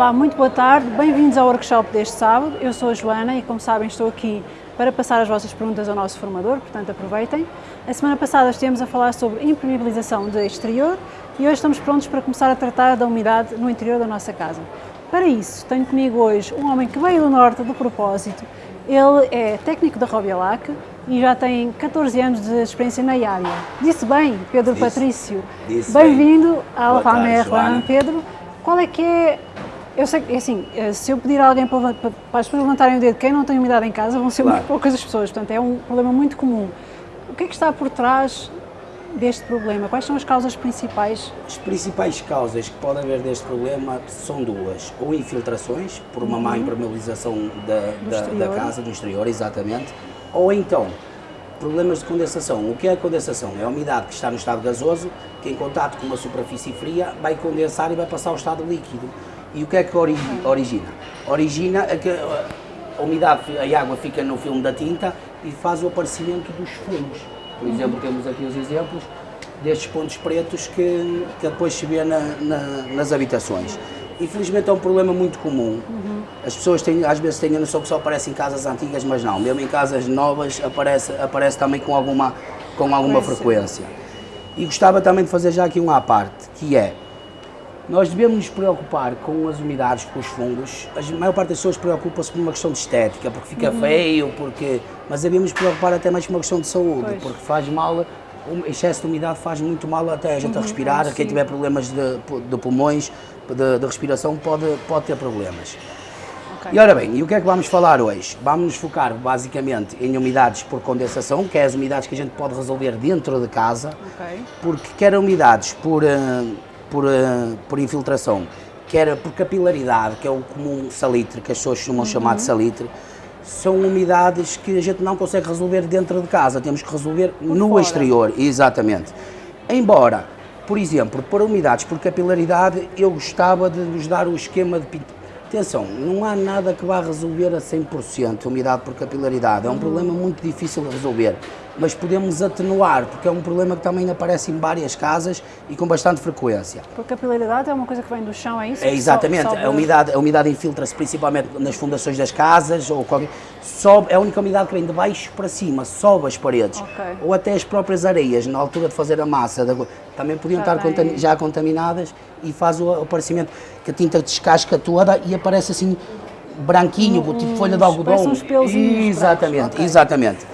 Olá, muito boa tarde, bem-vindos ao workshop deste sábado. Eu sou a Joana e, como sabem, estou aqui para passar as vossas perguntas ao nosso formador, portanto aproveitem. A semana passada estivemos a falar sobre impermeabilização de exterior e hoje estamos prontos para começar a tratar da umidade no interior da nossa casa. Para isso, tenho comigo hoje um homem que veio do norte do propósito. Ele é técnico da Robialac e já tem 14 anos de experiência na área. Disse bem, Pedro Disse. Patrício. Bem-vindo tarde, Ramer Joana. Pedro. Qual é que é eu sei que, assim, eh, se eu pedir a alguém para, para, as pessoas levantarem o dedo, quem não tem umidade em casa, vão ser Claro. muito poucas as pessoas, portanto é um problema muito comum. O que é que está por trás deste problema? Quais são as causas principais? As principais causas que pode haver deste problema são duas. Ou infiltrações, por uma má impermeabilização da, da, da casa, do exterior, exatamente. Ou então, problemas de condensação. O que é a condensação? É a umidade que está no estado gasoso, que em contato com uma superfície fria vai condensar e vai passar ao estado líquido. E o que é que ori- origina? Origina a, que a umidade, a água fica no filme da tinta e faz o aparecimento dos fumos. Por exemplo, temos aqui os exemplos destes pontos pretos que, que depois se vê na- na- nas habitações. Infelizmente é um problema muito comum. As pessoas têm, às vezes têm a noção que só aparece em casas antigas, mas não. Mesmo em casas novas aparece, aparece também com alguma, com alguma frequência. E gostava também de fazer já aqui uma à parte, que é, nós devemos nos preocupar com as umidades, com os fungos. A maior parte das pessoas preocupa-se por uma questão de estética, porque fica feio, porque... mas devemos nos preocupar até mais por uma questão de saúde, Pois. porque faz mal, o excesso de umidade faz muito mal até a gente a respirar, quem tiver problemas de, de pulmões, de, de respiração, pode, pode ter problemas. Ok. E ora bem, e o que é que vamos falar hoje? Vamos nos focar basicamente em umidades por condensação, que é as umidades que a gente pode resolver dentro de casa, Ok. porque quer umidades por, eh, por, eh, por infiltração, quer por capilaridade, que é o comum salitre, que as pessoas chamar de salitre, são umidades que a gente não consegue resolver dentro de casa, temos que resolver no fora. exterior, exatamente. Embora, por exemplo, para umidades por capilaridade, eu gostava de vos dar o esquema de pintura. Atenção, não há nada que vá resolver a 100% a umidade por capilaridade, é um problema muito difícil de resolver, mas podemos atenuar, porque é um problema que também aparece em várias casas e com bastante frequência. Por capilaridade é uma coisa que vem do chão, é isso? É exatamente, sobe- a umidade, a umidade infiltra-se principalmente nas fundações das casas, ou qualquer, sobe, é a única umidade que vem de baixo para cima, sobe as paredes, Ok. ou até as próprias areias, na altura de fazer a massa, também podiam Já estar contami- já contaminadas e faz o aparecimento que a tinta descasca toda e aparece assim branquinho, tipo folha de algodão. uns pelozinhos Exatamente, brancos, ok. exatamente.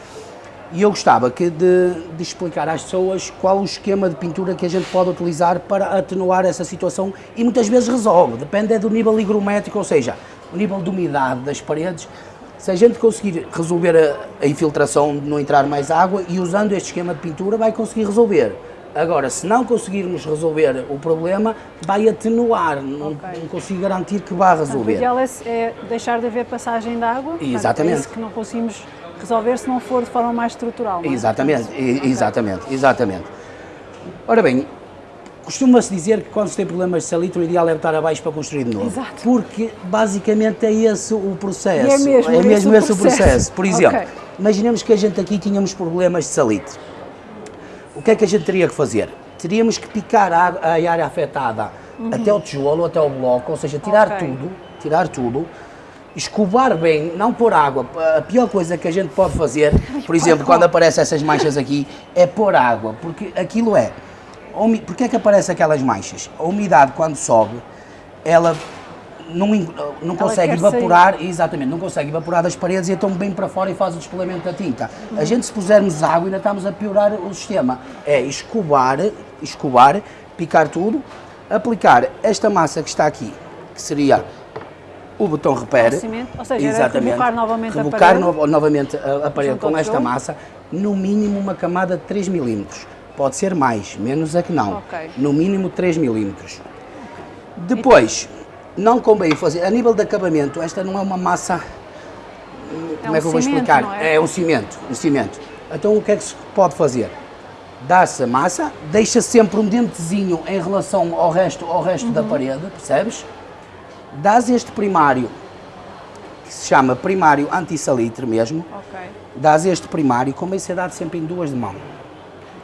E eu gostava que de, de explicar às pessoas qual o esquema de pintura que a gente pode utilizar para atenuar essa situação e muitas vezes resolve, depende é do nível higrométrico, ou seja, o nível de umidade das paredes. Se a gente conseguir resolver a, a infiltração de não entrar mais água e usando este esquema de pintura vai conseguir resolver. Agora, se não conseguirmos resolver o problema, vai atenuar, não, Ok. não consigo garantir que vá Portanto, o resolver. ideal é, é deixar de haver passagem de água. portanto, Exatamente. É isso que não conseguimos resolver se não for de forma mais estrutural. não é? Exatamente, Portanto, e- ok. exatamente, exatamente. Ora bem, costuma-se dizer que quando se tem problemas de salitre, o ideal é botar abaixo para construir de novo. Exato. Porque basicamente é esse o processo. E é mesmo é esse mesmo o esse o processo. processo. Por exemplo, Ok. imaginemos que a gente aqui tínhamos problemas de salitre. O que é que a gente teria que fazer? Teríamos que picar a, a área afetada até o tijolo, até o bloco, ou seja, tirar Uhum. Ok. tudo, tirar tudo, escovar bem, não pôr água. A pior coisa que a gente pode fazer, por exemplo, quando aparecem essas manchas aqui, é pôr água, porque aquilo é. Porquê é que aparecem aquelas manchas? A umidade, quando sobe, ela não, não consegue quer sair. evaporar, exatamente, não consegue evaporar das paredes e então vem para fora e faz o descolamento da tinta. A gente, se pusermos água, ainda estamos a piorar o sistema. É escovar, escovar, picar tudo, aplicar esta massa que está aqui, que seria o botão cimento, ou seja, era rebocar novamente a parede. no- novamente a, a parede com esta massa, no mínimo uma camada de 3 milímetros. Pode ser mais, menos é que não. Ok. No mínimo 3 milímetros. Depois, não convém fazer, a nível de acabamento, esta não é uma massa, como um é que eu vou cimento, explicar? é? É um cimento, um cimento. Então o que é que se pode fazer? Dá-se a massa, deixa sempre um dentezinho em relação ao resto, ao resto Uhum. da parede, percebes? Dás este primário, que se chama primário anti-salitre mesmo, Ok. dás este primário, ser dado sempre em duas de mão.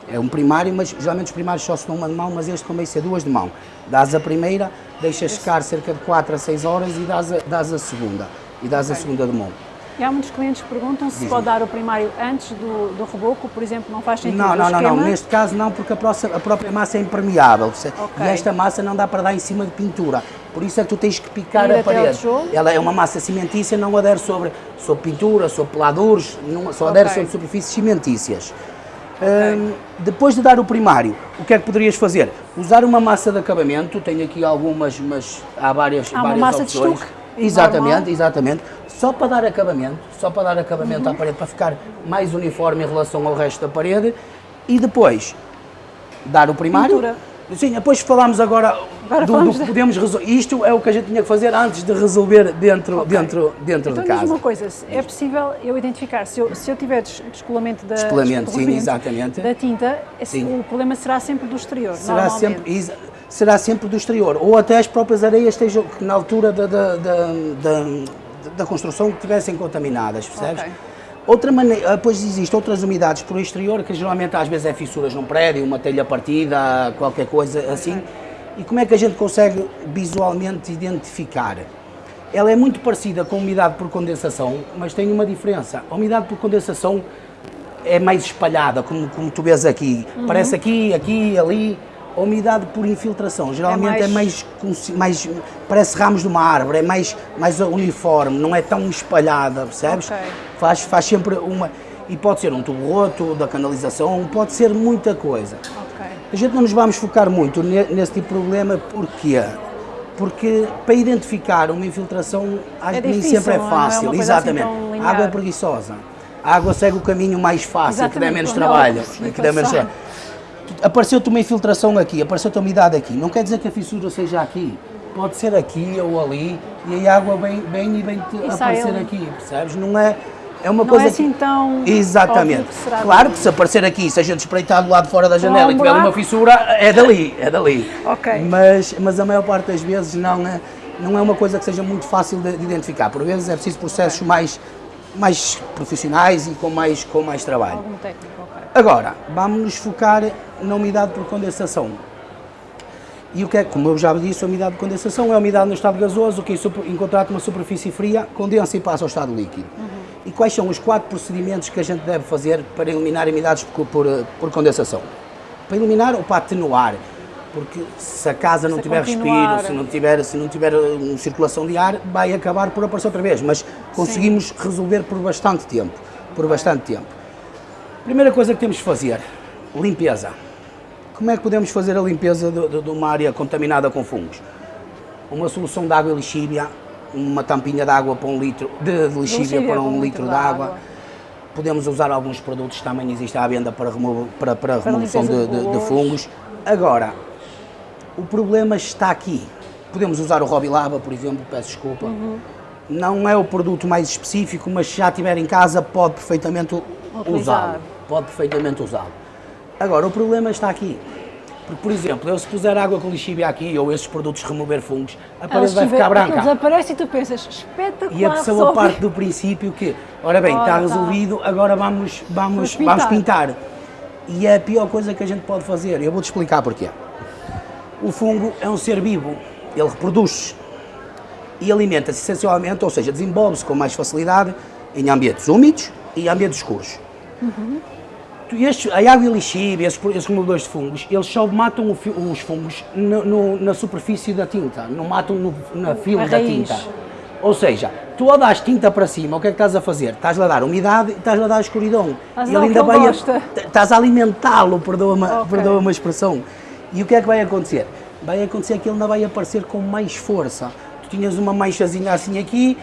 É um primário, mas geralmente os primários só se dão uma de mão, mas este convém ser duas de mão. Dás a primeira, deixas secar cerca de 4 a 6 horas e dás a, dás a segunda. E dás a segunda de mão. E há muitos clientes que perguntam se pode dar o primário antes do, do reboco, por exemplo, não faz sentido Não, não, não, não, neste caso não, porque a, próxima- a própria massa é impermeável. percebe? Ok. E esta massa não dá para dar em cima de pintura. Por isso é que tu tens que picar a parede. Ela é uma massa cimentícia, não adere sobre, sobre pintura, sobre peladores, não, só adere Ok. sobre superfícies cimentícias. Hum, depois de dar o primário, o que é que poderias fazer? Usar uma massa de acabamento, tenho aqui algumas, mas há várias, Há uma várias massa de opções. estuque, Exatamente, normal. exatamente. Só para dar acabamento, só para dar acabamento Uhum. à parede, para ficar mais uniforme em relação ao resto da parede. E depois, dar o primário. Pintura. Sim, depois falamos agora, Agora do, do que podemos resolver. Isto é o que a gente tinha que fazer antes de resolver dentro, Ok. dentro, dentro Então de casa. uma coisa, é possível eu identificar, se eu, se eu tiver des- descolamento da, Descolamento, sim, exatamente. da tinta, Sim. o problema será sempre do exterior, será sempre, será sempre do exterior, ou até as próprias areias estejam que na altura da, da, da, da- construção que estivessem contaminadas, percebes? Ok. Outra maneira, depois existem outras umidades por exterior, que geralmente às vezes é fissuras num prédio, uma telha partida, qualquer coisa assim. E como é que a gente consegue visualmente identificar? Ela é muito parecida com a umidade por condensação, mas tem uma diferença. A umidade por condensação é mais espalhada, como, como tu vês aqui. Uhum. Parece aqui, aqui, ali. A umidade por infiltração geralmente é mais- mais, consi- mais, parece ramos de uma árvore, é mais, mais uniforme, não é tão espalhada, percebes? Ok. Faz, faz sempre uma. E pode ser um tubo roto da canalização, pode ser muita coisa. Ok. A gente não nos vamos focar muito ne- nesse tipo de problema, porquê? Porque para identificar uma infiltração acho É que nem difícil, sempre é é? É fácil. coisa Exatamente. assim água é preguiçosa. A água segue o caminho mais fácil, que dá Exatamente, menos trabalho. que dá menos trabalho. Apareceu-te uma infiltração aqui, apareceu-te a umidade aqui. Não quer dizer que a fissura seja aqui. Pode ser aqui ou ali e a água vem, vem e vem -te E aparecer aqui, percebes? Não é, é uma Não coisa é assim que... tão Exatamente. que claro que se aparecer aqui, se a gente espreitar do lado de fora da janela um e tiver uma fissura, é dali, é dali. Ok. Mas, mas a maior parte das vezes não é, não é uma coisa que seja muito fácil de, de identificar. Por vezes é preciso processos mais, mais profissionais e com mais, com mais trabalho. algum técnico, ok. Agora, vamos nos focar na umidade por condensação. E o que é, como eu já disse, a umidade de condensação é a umidade no estado gasoso que, em com uma superfície fria, condensa e passa ao estado líquido. E quais são os quatro procedimentos que a gente deve fazer para eliminar umidades por, por, por condensação? Para eliminar ou para atenuar? Porque se a casa não Se tiver continuar. respiro, se não tiver, se não tiver eh, circulação de ar, vai acabar por aparecer outra vez. Mas conseguimos resolver por bastante tempo. Por bastante tempo. Primeira coisa que temos de fazer, limpeza. Como é que podemos fazer a limpeza de, de- de uma área contaminada com fungos? Uma solução de água e lixívia, uma tampinha de água para um litro, de, de lixívia Lixívia para um um litro de água. água. Podemos usar alguns produtos que também existem à venda para, remo- para, para remoção limpeza de, de fungos. Agora, o problema está aqui. Podemos usar o Robilaba, por exemplo, peço desculpa. Uhum. Não é o produto mais específico, mas se já tiver em casa pode perfeitamente usá-lo. Pode perfeitamente usá-lo. Agora, o problema está aqui. Porque, por exemplo, eu se puser água com lixívia aqui ou esses produtos remover fungos, a parede vai ficar branca. desaparece e tu pensas, espetacular, E a pessoa resolve. parte do princípio que, ora bem, Ora, está tá. resolvido, agora vamos, vamos, Vamos vamos pintar. pintar. E é a pior coisa que a gente pode fazer. Eu vou-te explicar porquê. O fungo é um ser vivo, ele reproduz e alimenta-se essencialmente, ou seja, desenvolve-se com mais facilidade em ambientes úmidos e ambientes escuros. Estes, a água e a lixívia, esses, esses removedores de fungos, eles só matam o os fungos no- no- na superfície da tinta, não matam no, na filme A da tinta. Ou seja, tu ao das tinta para cima, o que é que estás a fazer? Estás-lhe a dar umidade e a dar escuridão. Estás a dar o que ele vai a- gosta. t- estás a alimentá-lo, perdoa-me Ok. perdoa uma expressão. E o que é que vai acontecer? Vai acontecer que ele ainda vai aparecer com mais força. Tu tinhas uma manchazinha assim aqui,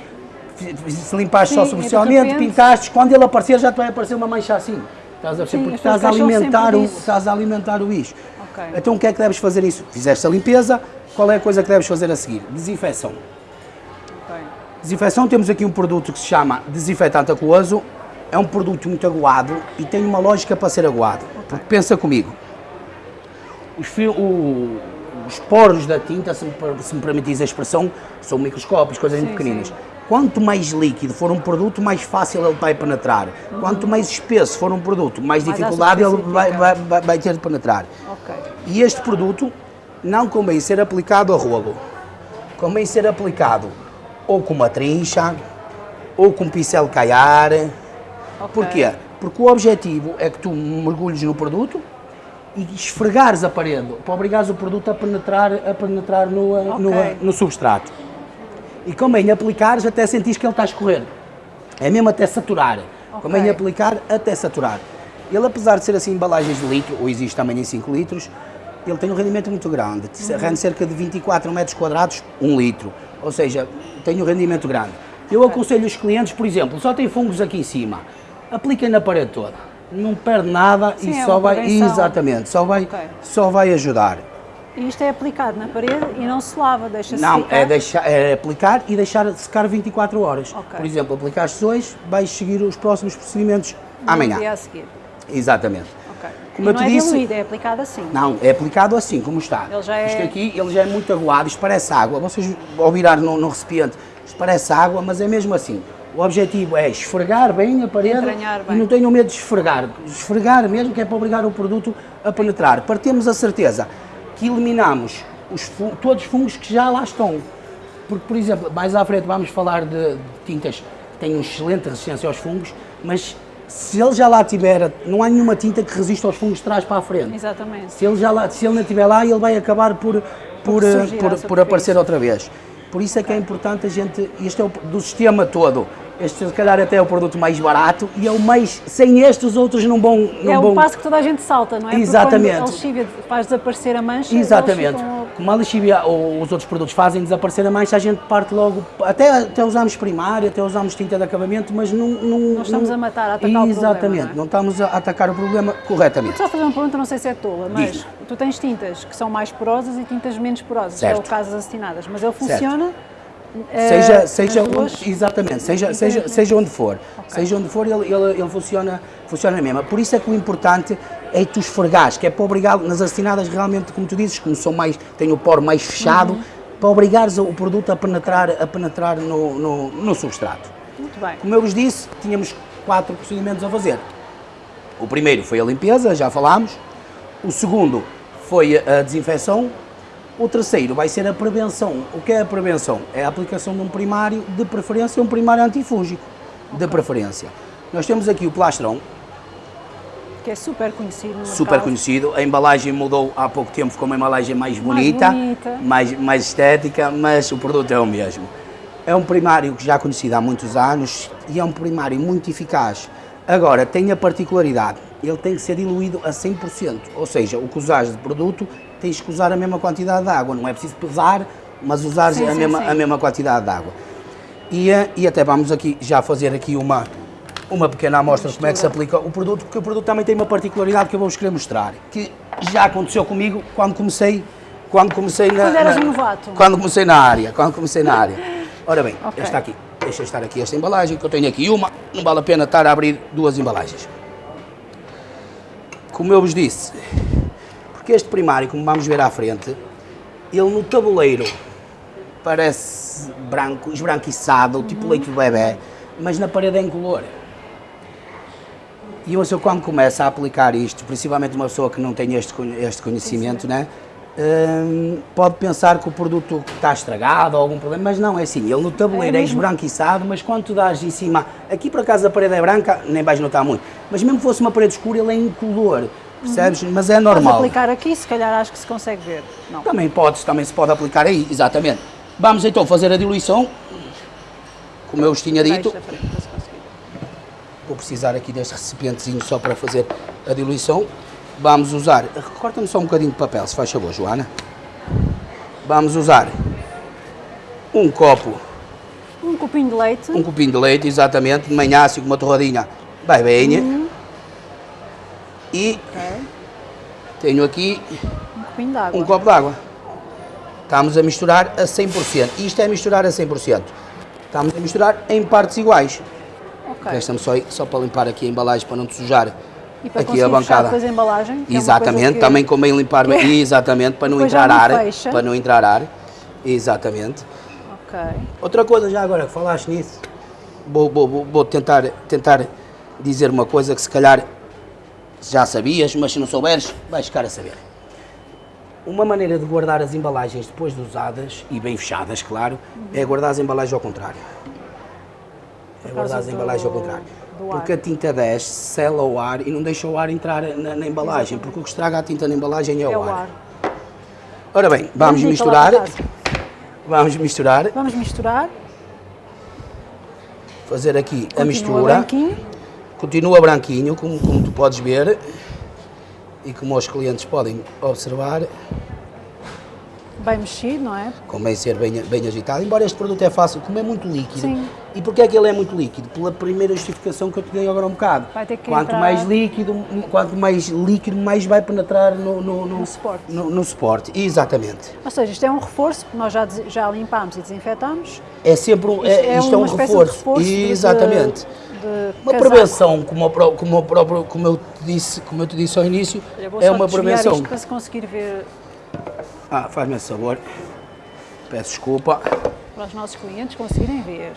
se limpaste só Sim, de superficialmente, repente- pintaste, quando ele aparecer já te vai aparecer uma mancha assim. Estás a perceber? Porque estás a alimentar o, estás a alimentar o bicho. Ok. Então o que é que deves fazer isso? Fizeste a limpeza, qual é a coisa que deves fazer a seguir? Desinfecção. Ok. Desinfecção, temos aqui um produto que se chama desinfetante aquoso. É um produto muito aguado e tem uma lógica para ser aguado. Porque pensa comigo, os, o- os poros da tinta, se me, se me permitis a expressão, são microscópios, coisas muito Sim, pequeninas. sim. Quanto mais líquido for um produto, mais fácil ele vai penetrar. Uhum. Quanto mais espesso for um produto, mais, mais dificuldade ele vai, vai, vai, vai, ter de penetrar. Okay. E este produto não convém ser aplicado a rolo. Convém ser aplicado ou com uma trincha, ou com um pincel caiar. Okay. Porquê? Porque o objetivo é que tu mergulhes no produto e esfregares a parede, para obrigares o produto a penetrar, a penetrar no, okay. no, no substrato e convém aplicares até sentir que ele está a escorrer. É mesmo até saturar. Okay. Convém aplicar até saturar. Ele, apesar de ser assim embalagens de litro, ou existe também em 5 litros, ele tem um rendimento muito grande. Uhum. Rende cerca de 24 metros quadrados, 1 um litro. Ou seja, tem um rendimento grande. Eu okay. aconselho os clientes, por exemplo, só tem fungos aqui em cima, apliquem na parede toda. Não perde nada Sim, e é só vai. Exatamente, só vai, okay. só vai ajudar. E isto é aplicado na parede e não se lava, deixa-se Não, secar? é, deixar, é aplicar e deixar secar 24 horas. Okay. Por exemplo, aplicaste hoje, vais seguir os próximos procedimentos no amanhã. dia a seguir. Exatamente. Okay. Como e não é disse, diluído, é aplicado assim? Não, é aplicado assim, como está. Ele já é... Isto aqui, ele já é muito aguado, isto parece água. Vocês, ao virar no, no recipiente, isto parece água, mas é mesmo assim. O objetivo é esfregar bem a parede bem. e não tenham medo de esfregar. Esfregar mesmo, que é para obrigar o produto a penetrar. Para termos a certeza que eliminamos os, todos os fungos que já lá estão. Porque, por exemplo, mais à frente vamos falar de, de tintas que têm uma excelente resistência aos fungos, mas se ele já lá tiver, não há nenhuma tinta que resista aos fungos de trás para a frente. Exatamente. Se ele, já lá, se ele não estiver lá, ele vai acabar por, por, por, por aparecer outra vez. Por isso é que é importante a gente, isto é o, do sistema todo, este, se calhar, até é o produto mais barato e é o mais. Sem este, os outros não vão. Não é vão... o passo que toda a gente salta, não é? Exatamente. Porque a lexívia faz desaparecer a mancha. Exatamente. Ficam... Como a lexívia ou os outros produtos fazem desaparecer a mancha, a gente parte logo. Até, até usamos primária, até usamos tinta de acabamento, mas não. Não, não estamos não... a matar, a atacar Exatamente. o problema. Exatamente. Não, é? não, estamos a atacar o problema corretamente. Só fazer uma pergunta, não sei se é tola, mas Diz. tu tens tintas que são mais porosas e tintas menos porosas, certo. é o caso das acetinadas, mas ele funciona. Certo Seja, é, seja onde, exatamente, seja, seja, seja onde for, okay. seja onde for, ele, ele, ele funciona, funciona mesmo. Por isso é que o importante é tu esfregares, que é para obrigar nas assinadas realmente, como tu dizes, como são mais, têm o poro mais fechado, uhum. para obrigares o produto a penetrar, a penetrar no, no, no substrato. Muito bem. Como eu vos disse, tínhamos quatro procedimentos a fazer. O primeiro foi a limpeza, já falámos. O segundo foi a desinfecção, o terceiro vai ser a prevenção. O que é a prevenção? É a aplicação de um primário, de preferência um primário antifúngico, de preferência. Nós temos aqui o plastrão. Que é super conhecido Super conhecido. A embalagem mudou há pouco tempo, ficou uma embalagem mais bonita, mais, bonita. mais, mais estética, mas o produto é o mesmo. É um primário que já é conhecido há muitos anos e é um primário muito eficaz. Agora, tem a particularidade, ele tem que ser diluído a 100%, ou seja, o que usares de produto tens que usar a mesma quantidade de água, não é preciso pesar, mas usar sim, a, sim, mesma, sim. a mesma quantidade de água. E, eh, e até vamos aqui já fazer aqui uma, uma pequena amostra de como é que se aplica o produto, porque o produto também tem uma particularidade que eu vou-vos querer mostrar, que já aconteceu comigo quando comecei, quando comecei na... Quando eras na, novato. Quando comecei na área, quando comecei na área. Ora bem, okay. está aqui, deixa estar aqui esta embalagem, que eu tenho aqui uma, não vale a pena estar a abrir duas embalagens. Como eu vos disse, porque este primário, como vamos ver à frente, ele no tabuleiro parece branco, esbranquiçado, tipo uhum. leite de bebê, mas na parede é incolor. E uma pessoa quando começa a aplicar isto, principalmente uma pessoa que não tem este, este conhecimento, né, hum, pode pensar que o produto está estragado ou algum problema, mas não, é assim, ele no tabuleiro é, é esbranquiçado, mas quando tu dás em cima, aqui por acaso a parede é branca, nem vais notar muito, mas mesmo que fosse uma parede escura, ele é incolor percebes? Uhum. Mas é normal. Podes aplicar aqui, se calhar acho que se consegue ver. Não. Também pode, também se pode aplicar aí, exatamente. Vamos então fazer a diluição, como eu vos tinha dito. Vou precisar aqui deste recipientezinho só para fazer a diluição. Vamos usar, corta-me só um bocadinho de papel, se faz favor, Joana. Vamos usar um copo. Um copinho de leite. Um copinho de leite, exatamente, de manhã, assim com uma torradinha, vai bem. Uhum. E tenho aqui um, um copo d'água. Estamos a misturar a 100%. Isto é misturar a 100%. Estamos a misturar em partes iguais. Okay. Resta-me só, só para limpar aqui a embalagem para não te sujar e para aqui a bancada. Depois a embalagem, é exatamente, que... também convém limpar, exatamente, para não entrar ar, para não entrar ar. Exatamente. Ok. Outra coisa, já agora que falaste nisso, vou, vou, vou- vou tentar, tentar dizer uma coisa que se calhar já sabias, mas se não souberes, vais ficar a saber. Uma maneira de guardar as embalagens depois de usadas, e bem fechadas, claro, é guardar as embalagens ao contrário. É guardar as embalagens ao contrário. Porque a tinta desce, sela o ar e não deixa o ar entrar na, na embalagem, porque o que estraga a tinta na embalagem é, É o o ar. ar. Ora bem, vamos Vamos então misturar. Vamos misturar, Vamos misturar. fazer aqui a Continua mistura. branquinho. Continua branquinho, como, como tu podes ver e como os clientes podem observar, Bem mexido, não é? convém ser bem, bem agitado. Embora este produto é fácil, como é muito líquido. Sim. E porquê é que ele é muito líquido? Pela primeira justificação que eu te dei agora um bocado. Vai ter que quanto entrar- mais líquido, quanto mais líquido, mais vai penetrar no, no, no, No suporte. No, no suporte. Exatamente. Ou seja, isto é um reforço, porque nós já, já limpámos e desinfetamos. É sempre um, é, isto é um uma espécie reforço. reforço Exatamente. de Uma casaco. prevenção, como, como, o próprio, como, eu te disse, como eu te disse ao início, Olha, vou é só uma prevenção. isto para se conseguir ver Ah, faz-me esse favor. Peço desculpa. para os nossos clientes conseguirem ver.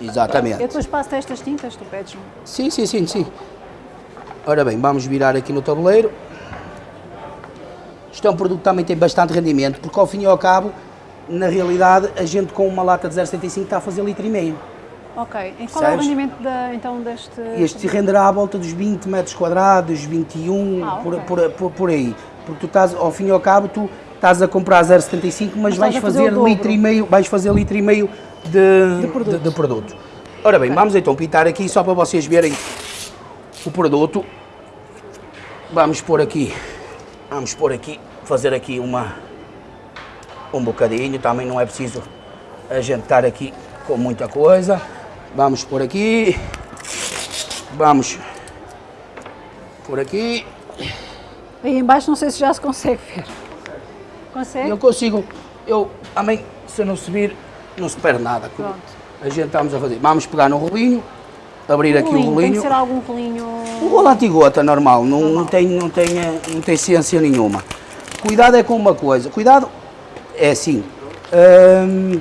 Eu Exatamente. depois passo estas tintas, tu pedes-me. Sim, sim, sim, sim. Ora bem, vamos virar aqui no tabuleiro. Isto é um produto que também tem bastante rendimento, porque ao fim e ao cabo, na realidade, a gente com uma lata de 0,75 está a fazer litro e meio. Ok. E qual é o Sabes? rendimento da, então deste... Este renderá à volta dos 20 metros quadrados, 21, Ah, por, ok. por, por, por aí. Porque tu estás, ao fim e ao cabo, tu estás a comprar 0,75, mas, Mas vais fazer fazer litro e meio, vais fazer litro e meio de, De produto. de- de produto. Ora bem, vamos então pintar aqui só para vocês verem o produto. Vamos pôr aqui, vamos pôr aqui, fazer aqui uma um bocadinho, também não é preciso a gente estar aqui com muita coisa. Vamos por aqui, vamos por aqui. Aí em baixo não sei se já se consegue ver. Consegue? Eu consigo, eu também, se não subir, não se perde nada. Pronto. A gente estamos a fazer. Vamos pegar no rolinho, abrir aqui o Rolinho, Tem rolinho. que ser algum rolinho... Um rolo antigota normal, não, não, tem, não, tem, eh, não tem ciência nenhuma. Cuidado é com uma coisa, cuidado é assim, hum,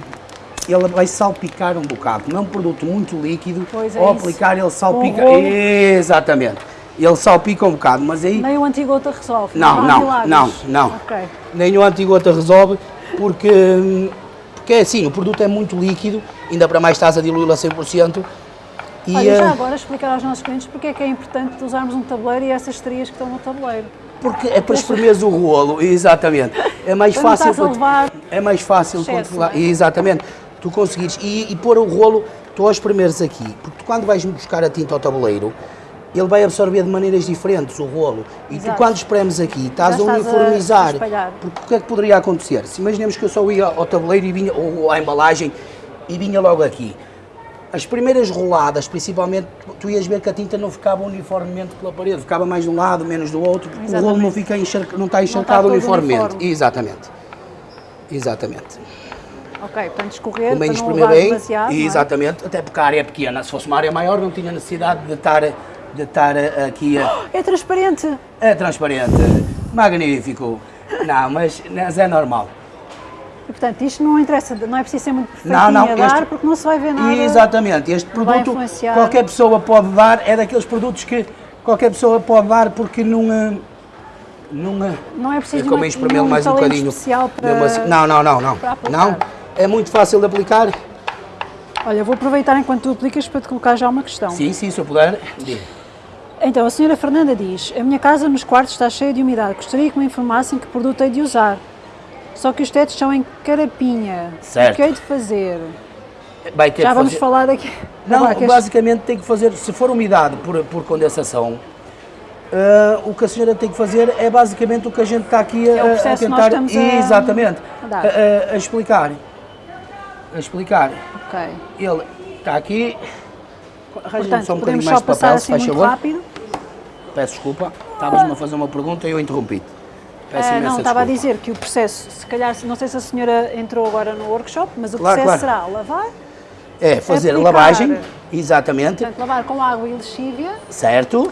ele vai salpicar um bocado, como é um produto muito líquido, Pois é ao isso. aplicar ele salpica, exatamente, ele salpica um bocado, mas aí Nem o antigota resolve. Não, não, milagres. não, não. Ok. nem o antigota resolve, porque, porque é assim, o produto é muito líquido, ainda para mais estás a diluí-lo a 100%, e Olha, eh, já agora explicar aos nossos clientes porque é que é importante usarmos um tabuleiro e essas estrias que estão no tabuleiro. Porque é para espremeres o rolo, exatamente. É mais não fácil. para é mais fácil excesso, controlar. não é? Exatamente. Tu conseguires. E, e pôr o rolo, tu aos primeiros aqui, porque tu quando vais buscar a tinta ao tabuleiro, ele vai absorver de maneiras diferentes o rolo. E tu Exato. quando espremes aqui, estás Já a estás a- uniformizar. a espalhar. porque o que é que poderia acontecer? Se imaginemos que eu só ia ao tabuleiro e vinha, ou à embalagem e vinha logo aqui. As primeiras roladas, principalmente, tu ias ver que a tinta não ficava uniformemente pela parede, ficava mais de um lado, menos do outro, porque o rolo Exatamente. não, fica encharca, não está encharcado todo uniformemente. uniforme. Exatamente. Exatamente. Ok, portanto escorrer Convém para não espremer bem, demasiado. não é? exatamente, até porque a área é pequena. Se fosse uma área maior, não tinha necessidade de estar, de estar aqui a, É transparente. é transparente. Magnífico. Não, mas, mas é normal. E, portanto, isto não interessa, não é preciso ser muito perfeitinho Não, não, a dar, este- porque não se vai ver nada. Exatamente, este produto qualquer pessoa pode dar, é daqueles produtos que qualquer pessoa pode dar porque não. eh, Não, eh, Não é preciso de como uma- espremê-lo mais um bocadinho. especial para- Não, não, não, não. Não, é muito fácil de aplicar. Olha, vou aproveitar enquanto tu aplicas para te colocar já uma questão. Sim, sim, se eu puder. diga. Então, a senhora Fernanda diz, a minha casa nos quartos está cheia de umidade, gostaria que me informassem que produto hei de usar. Só que os tetos são em carapinha. Certo. O que hei de fazer? Vai ter Já vamos fazer- falar daqui. Não, queres- basicamente tem que fazer, se for umidade por, por condensação, eh, o que a senhora tem que fazer é basicamente o que a gente está aqui a, É o a processo que nós tentar. estamos a- exatamente. A, a- a explicar. A explicar. Ok. Ele está aqui. Arranja-me só um bocadinho mais de papel, assim se faz muito favor. rápido. Peço desculpa. Estavas-me a fazer uma pergunta e eu interrompi-te. Peço Ah, imensa não, estava a dizer que o processo, se calhar, não sei se a senhora entrou agora no workshop, mas o Claro, processo claro. será lavar, É fazer aplicar. lavagem, exatamente, portanto, lavar com água e lexívia, certo?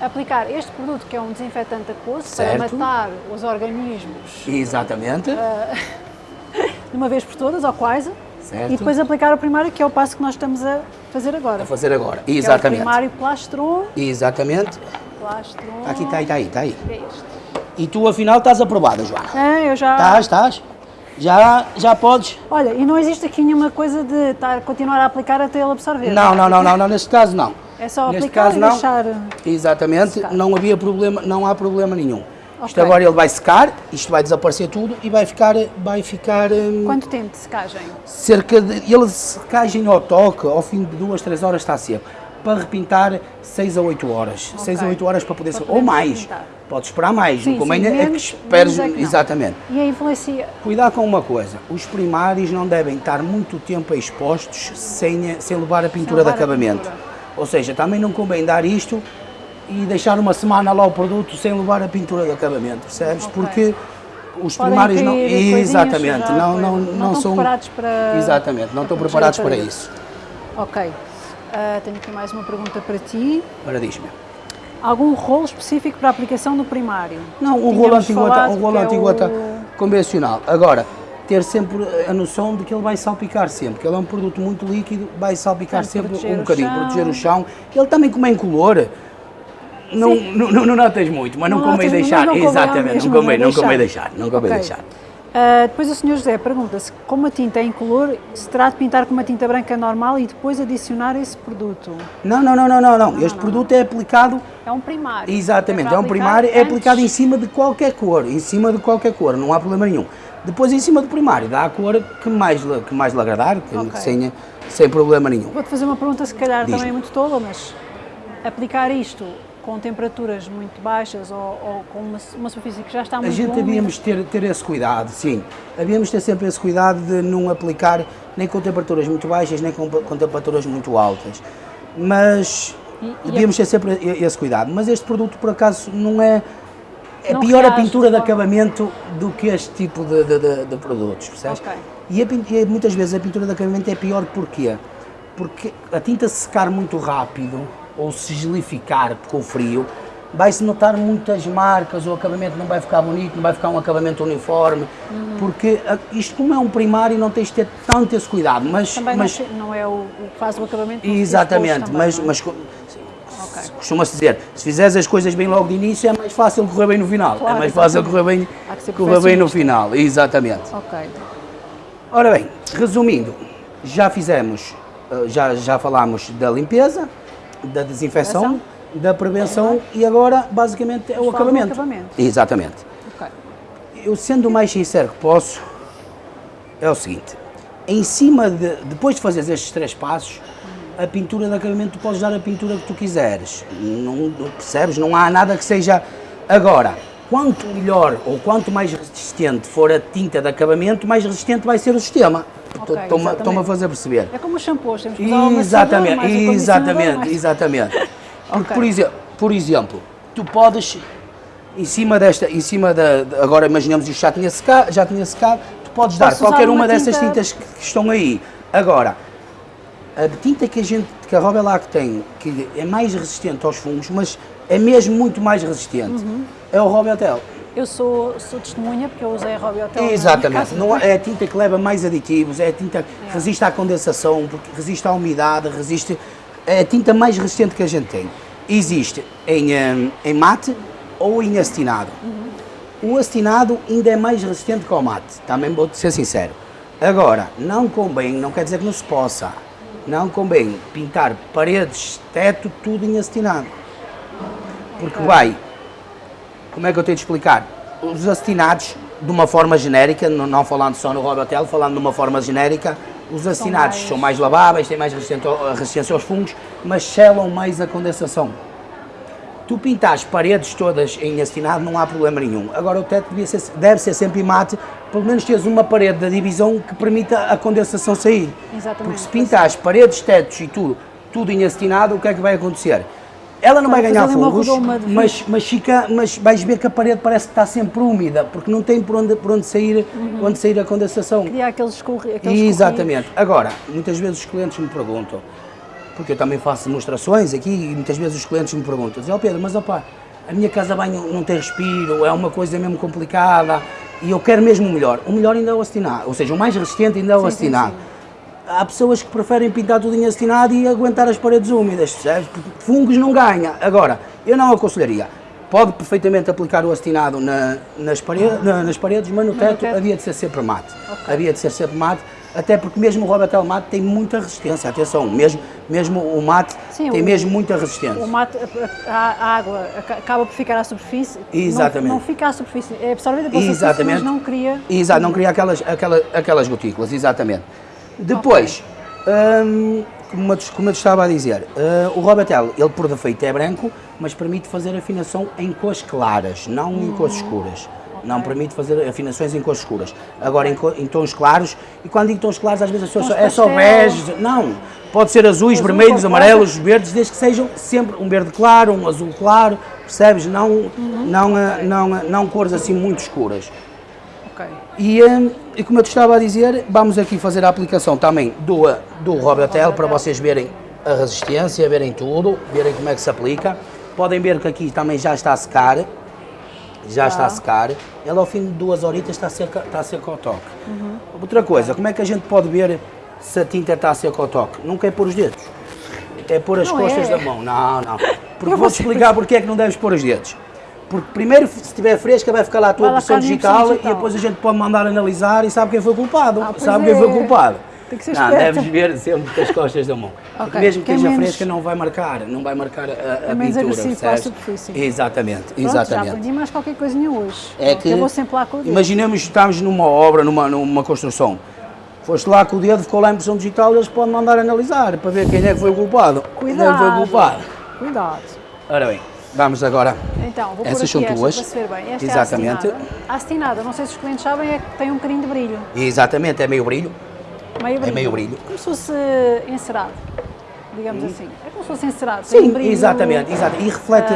aplicar este produto que é um desinfetante aquoso Certo. para matar os organismos Exatamente, de uma vez por todas, ou quase, Certo? E depois aplicar o primário, que é o passo que nós estamos a fazer agora. A fazer agora. Exatamente. É o primário plastron. Exatamente. Plastron. Aqui está aí, está aí, está aí. É este. E tu afinal estás aprovada, Joana. É, eu já... Estás, estás. Já, já podes. Olha, e não existe aqui nenhuma coisa de estar, continuar a aplicar até ele absorver. Não, não, não, não, não, neste caso não. É só Neste aplicar caso e não. deixar... Exatamente, não havia problema, não há problema nenhum. Isto Ok. agora ele vai secar, isto vai desaparecer tudo e vai ficar, vai ficar hum, Quanto tempo de secagem? cerca de, ele secagem ao toque, ao fim de duas, três horas está seco. Para repintar, 6 a 8 horas. 6 a Ok. 8 horas para poder Para ou mais. repintar. Pode esperar mais, Sim, o convém é que esperes, é que exatamente. E a influência... Cuidado com uma coisa, os primários não devem estar muito tempo expostos sem, sem levar a pintura levar de acabamento. pintura. Ou seja, também não convém dar isto e deixar uma semana lá o produto sem levar a pintura de acabamento, percebes? Ok. Porque os Podem primários não. Exatamente, já não, não, não, estão são. preparados para... Exatamente, não estão para preparados para isso. Ok. Ah, tenho aqui mais uma pergunta para ti. Ora, diz-me. Algum rolo específico para a aplicação no primário? Não, o rolo antigota, falado o rolo que é o- convencional. Agora, ter sempre a noção de que ele vai salpicar sempre, que ele é um produto muito líquido, vai salpicar sempre um bocadinho, chão. proteger o chão. Ele também como é incolor, não, não, não, não notas muito, mas não, Não convém deixar. não Exatamente, não convém, não não convém deixar. deixar, não convém Ok. deixar. Ah, depois o Sr. José pergunta-se como a tinta é incolor, se terá de pintar com uma tinta branca normal e depois adicionar esse produto. Não, não, não, não, não, não. Este produto é aplicado É um primário. Exatamente, para é um primário, é antes- aplicado em cima de qualquer cor, em cima de qualquer cor, não há problema nenhum. Depois em cima do primário, dá a cor que mais, que mais lhe agradar, que, Ok. que sem, sem problema nenhum. Vou-te fazer uma pergunta, se calhar também muito tola, mas aplicar isto com temperaturas muito baixas ou, ou com uma, uma superfície que já está A muito gente úmida, havíamos ter, ter esse cuidado, sim. Havíamos ter sempre esse cuidado de não aplicar nem com temperaturas muito baixas, nem com, com temperaturas muito altas. Mas E- e devíamos ter sempre e- esse cuidado. Mas este produto, por acaso, não é. É Não pior a pintura de acabamento do que este tipo de, de- de- de produtos, percebes? Ok. E, a e muitas vezes a pintura de acabamento é pior porquê? Porque a tinta se secar muito rápido ou se gelificar com o frio, vai-se notar muitas marcas, o acabamento não vai ficar bonito, não vai ficar um acabamento uniforme, Uhum. porque a- isto como é um primário não tens de ter tanto esse cuidado, mas, Também mas não, é o, que faz o acabamento. exatamente, também, mas, é? mas co- costuma-se dizer, se fizeres as coisas bem logo de início é mais fácil correr bem no final, Claro, é mais fácil exatamente. correr bem, correr bem no final, exatamente. Ok. Ora bem, resumindo, já fizemos, eh, já, já falámos da limpeza, da desinfecção, Prevenção. da prevenção e agora basicamente é o acabamento. acabamento. Exatamente. ok. Eu sendo o mais sincero que posso, é o seguinte, em cima de, depois de fazeres estes três passos, a pintura de acabamento tu podes dar a pintura que tu quiseres, não percebes? Não há nada que seja... Agora, quanto melhor ou quanto mais resistente for a tinta de acabamento, mais resistente vai ser o sistema. Ok, Estou-me a fazer perceber. É como os shampoos, temos que usar Exatamente, mais exatamente, mais- exatamente. Porque, Ok. por, exe- por exemplo, tu podes, em cima desta, em cima da, agora imaginemos isto já tinha secado, já tinha secado tu podes dar qualquer uma uma dessas tinta- tintas que, que estão aí. Agora, a tinta que a gente, que a Robelac tem, que é mais resistente aos fungos, mas é mesmo muito mais resistente, Uhum. é o Robiatel. Eu sou, sou testemunha porque eu usei a Robiotel. na Exatamente, não é a tinta que leva mais aditivos, é a tinta que resiste à condensação, porque resiste à umidade, resiste. É a tinta mais resistente que a gente tem. Existe em, hum, em mate ou em acetinado. O acetinado ainda é mais resistente que o mate, também vou ser sincero. Agora, não convém, não quer dizer que não se possa, não convém pintar paredes, teto, tudo em acetinado. Porque vai como é que eu tenho de explicar? Os acetinados, de uma forma genérica, não, falando só no Robotel, falando de uma forma genérica, os acetinados mais- são mais laváveis, têm mais resistência, ao- resistência aos fungos, mas selam mais a condensação. Tu pintar as paredes todas em acetinado não há problema nenhum. Agora o teto ser- deve ser sempre em mate, pelo menos teres uma parede da divisão que permita a condensação sair. Exatamente. Porque se pintar as paredes, tetos e tudo, tudo em acetinado, o que é que vai acontecer? Ela não vai ganhar de mas, mas, fica, mas vais ver que a parede parece que está sempre úmida, porque não tem por onde, por onde, sair, onde sair a condensação. Cria aqueles, escorri, aqueles Exatamente. Agora, muitas vezes os clientes me perguntam, porque eu também faço demonstrações aqui e muitas vezes os clientes me perguntam, dizem, ó Pedro, mas opá, a minha casa banho não tem respiro, é uma coisa mesmo complicada e eu quero mesmo o melhor. O melhor ainda é o acetinado, ou seja, o mais resistente ainda é o Sim, sim, acetinado. Há pessoas que preferem pintar tudo em acetinado e aguentar as paredes úmidas, percebes? Porque fungos não ganha. Agora, eu não aconselharia. Pode perfeitamente aplicar o acetinado na, nas, paredes, na, nas paredes, mas no teto, teto? havia de ser sempre mate. Havia de ser sempre mate, até porque mesmo o Robatel mate tem muita resistência. Atenção, mesmo, mesmo o mate Sim, tem o- mesmo muita resistência. O mate, a, a- água aca- acaba por ficar à superfície. Exatamente. Não, não fica à superfície, é absorvida pela superfície, mas não cria. Exato, não cria aquelas, aquela, aquelas gotículas, exatamente. Depois, hum, como, eu, te- como eu estava a dizer, eh, o Robatel, ele por defeito é branco, mas permite fazer afinação em cores claras, não em cores escuras. Não permite fazer afinações em cores escuras. Agora em, em tons claros, e quando digo tons claros, às vezes Tons só, é só bege, não. Pode ser azuis, Azul, vermelhos, amarelos, verdes, desde que sejam sempre um verde claro, um azul claro, percebes? Não, não, eh, não, eh, não cores assim muito escuras. Ok. E, hum, e como eu te estava a dizer, vamos aqui fazer a aplicação também do, uh, do Robatel para vocês verem a resistência, verem tudo, verem como é que se aplica. Podem ver que aqui também já está a secar, já está a secar. Ele ao fim de duas horitas está seco, está seco ao toque. Outra coisa, como é que a gente pode ver se a tinta está seca ao toque? Nunca é pôr os dedos, é pôr as Não costas é. da mão. Não, não. Porque vou-te explicar porque é que não deves pôr os dedos. Porque primeiro, se estiver fresca, vai ficar lá a tua Vai impressão digital, impressão e digital. depois a gente pode mandar analisar e sabe quem foi o culpado. Ah, sabe quem foi o é. culpado. Tem que ser não, esperta. deves ver sempre com as costas da mão. Porque Ok, mesmo que é esteja menos- fresca, não vai marcar, não vai marcar a, a É menos pintura. agressivo para a superfície. Exatamente, Pronto, já exatamente. aprendi mais qualquer coisinha hoje. É que, Eu vou sempre lá com o dedo. imaginemos que estamos numa obra, numa, numa construção. Foste lá com o dedo, ficou lá a impressão digital, eles podem mandar analisar para ver quem é que foi o culpado. Quem é que foi o Cuidado. culpado. Cuidado. Ora bem, vamos agora. Então, vou Essas são esta para ver bem. Esta Exatamente. é a não sei se os clientes sabem, é que tem um bocadinho de brilho. Exatamente, é meio brilho. Meio brilho. meio brilho. Como se fosse encerado, digamos assim. É como se fosse encerado. Sim, um brilho, exatamente, exato. E reflete,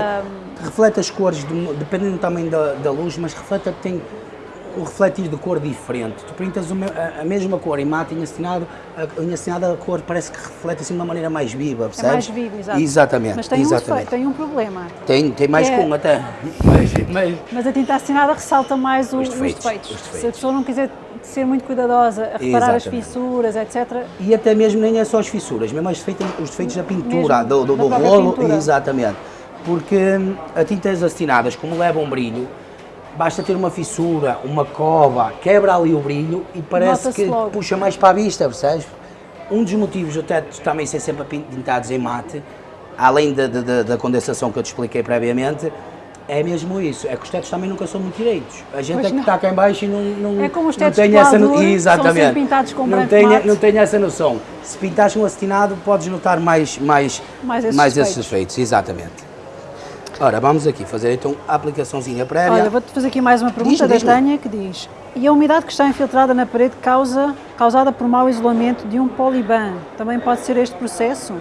reflete as cores, do- dependendo também da, da luz, mas reflete tem um refletir de cor diferente. Tu pintas o me- a, a mesma cor em mate e em assinado, a, em assinado a cor parece que reflete assim de uma maneira mais viva, É percebes? mais vivo, exato. Exatamente, Mas tem um, exatamente. defeito, tem um problema. Tem, tem mais que é- com até. Mas, mas, Mas a tinta assinada ressalta mais o- Os os, defeitos, defeitos. os defeitos. Se a pessoa não quiser ser muito cuidadosa a reparar as Exatamente. fissuras, etc., E até mesmo nem é só as fissuras, mesmo os defeitos, os defeitos da pintura, Mesmo do, do, da do rolo, pintura. exatamente. Porque hum, a tintas acetinadas, como levam brilho, basta ter uma fissura, uma cova, quebra ali o brilho e parece que logo. puxa mais para a vista, percebes? Um dos motivos teto também ser sempre pin- pintados em mate, além da, da- da- condensação que eu te expliquei previamente, é mesmo isso, é que os tetos também nunca são muito direitos. A gente Pois é que não. está cá em baixo e não, não, É como os não tetos tem de essa no- Pladur, são Exatamente. pintados com não tem, não tenho essa noção. Se pintares com acetinado, podes notar mais, mais, Mais esses esses efeitos. efeitos. Exatamente. Ora, vamos aqui fazer então a aplicaçãozinha prévia. Olha, vou-te fazer aqui mais uma pergunta da. Tânia que diz E a umidade que está infiltrada na parede causa, causada por mau isolamento de um poliban, também pode ser este processo?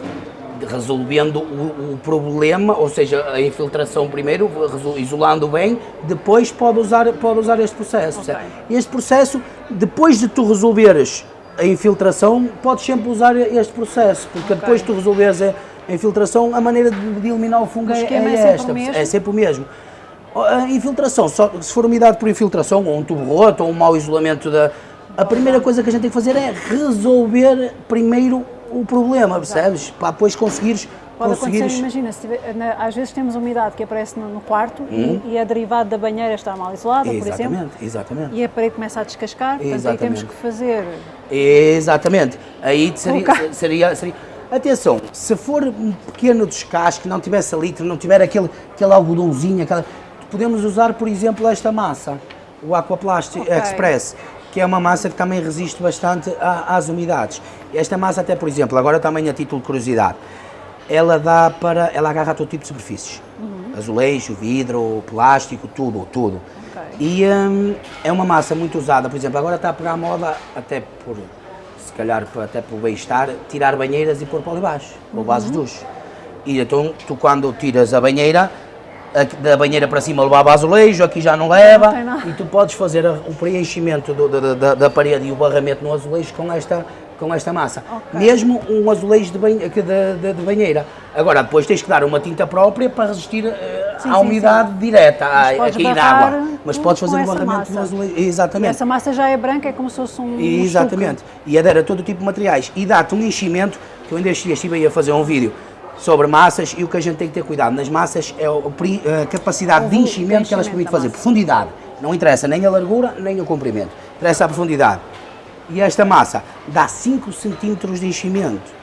Resolvendo o, o problema, ou seja, a infiltração primeiro, isolando bem, depois pode usar, pode usar este processo. Ok. percebe? Este processo, depois de tu resolveres a infiltração, podes sempre usar este processo, porque Ok. depois de tu resolveres a, a infiltração, a maneira de, de eliminar o fungo O é, esquema é é sempre esta, é sempre o mesmo. A infiltração, só, se for umidade por infiltração, ou um tubo roto, ou um mau isolamento da. A primeira coisa que a gente tem que fazer é resolver primeiro o problema, percebes? Para depois conseguires. Pode acontecer, conseguires imagina, se tiver- na- às vezes temos umidade que aparece no, no quarto e, e a derivada da banheira está mal isolada, por exemplo, Hum? Exatamente, exatamente. e a parede começa a descascar, portanto aí Exatamente. temos que fazer Exatamente. Aí seria, Colocar. seria, seria. Atenção, se for um pequeno descasque, não tiver salitre, não tiver aquele, aquele algodãozinho, aquela, podemos usar, por exemplo, esta massa, o Aquaplast Ok. Express, que é uma massa que também resiste bastante a- às umidades. Esta massa até, por exemplo, agora também a título de curiosidade, ela dá para, ela agarra todo tipo de superfícies. Azulejo, vidro, plástico, tudo, tudo. Ok. E hum, é uma massa muito usada, por exemplo, agora está a pegar a moda, até por, calhar até por bem-estar, tirar banheiras e pôr para ali baixo, ou vasos de duche. E então, tu quando tiras a banheira, da banheira para cima levava azulejo, aqui já não leva, Não e tu podes fazer o preenchimento do- da, da- da parede e o barramento no azulejo com esta, com esta massa. Ok. Mesmo um azulejo de, banhe- de, de- de banheira. Agora, depois tens que dar uma tinta própria para resistir eh, Sim, à sim, umidade direta, à, a cair água. Mas com- podes fazer um barramento massa. azulejo. E Exatamente. essa massa já é branca, é como se fosse um. Exatamente. E adere a todo tipo de materiais. E dá-te um enchimento, que eu ainda estive a fazer um vídeo sobre massas e o que a gente tem que ter cuidado nas massas é a capacidade O de enchimento de que elas enchimento permitem fazer. Profundidade. Não interessa nem a largura nem o comprimento. Interessa a profundidade. E esta massa dá 5 centímetros de enchimento.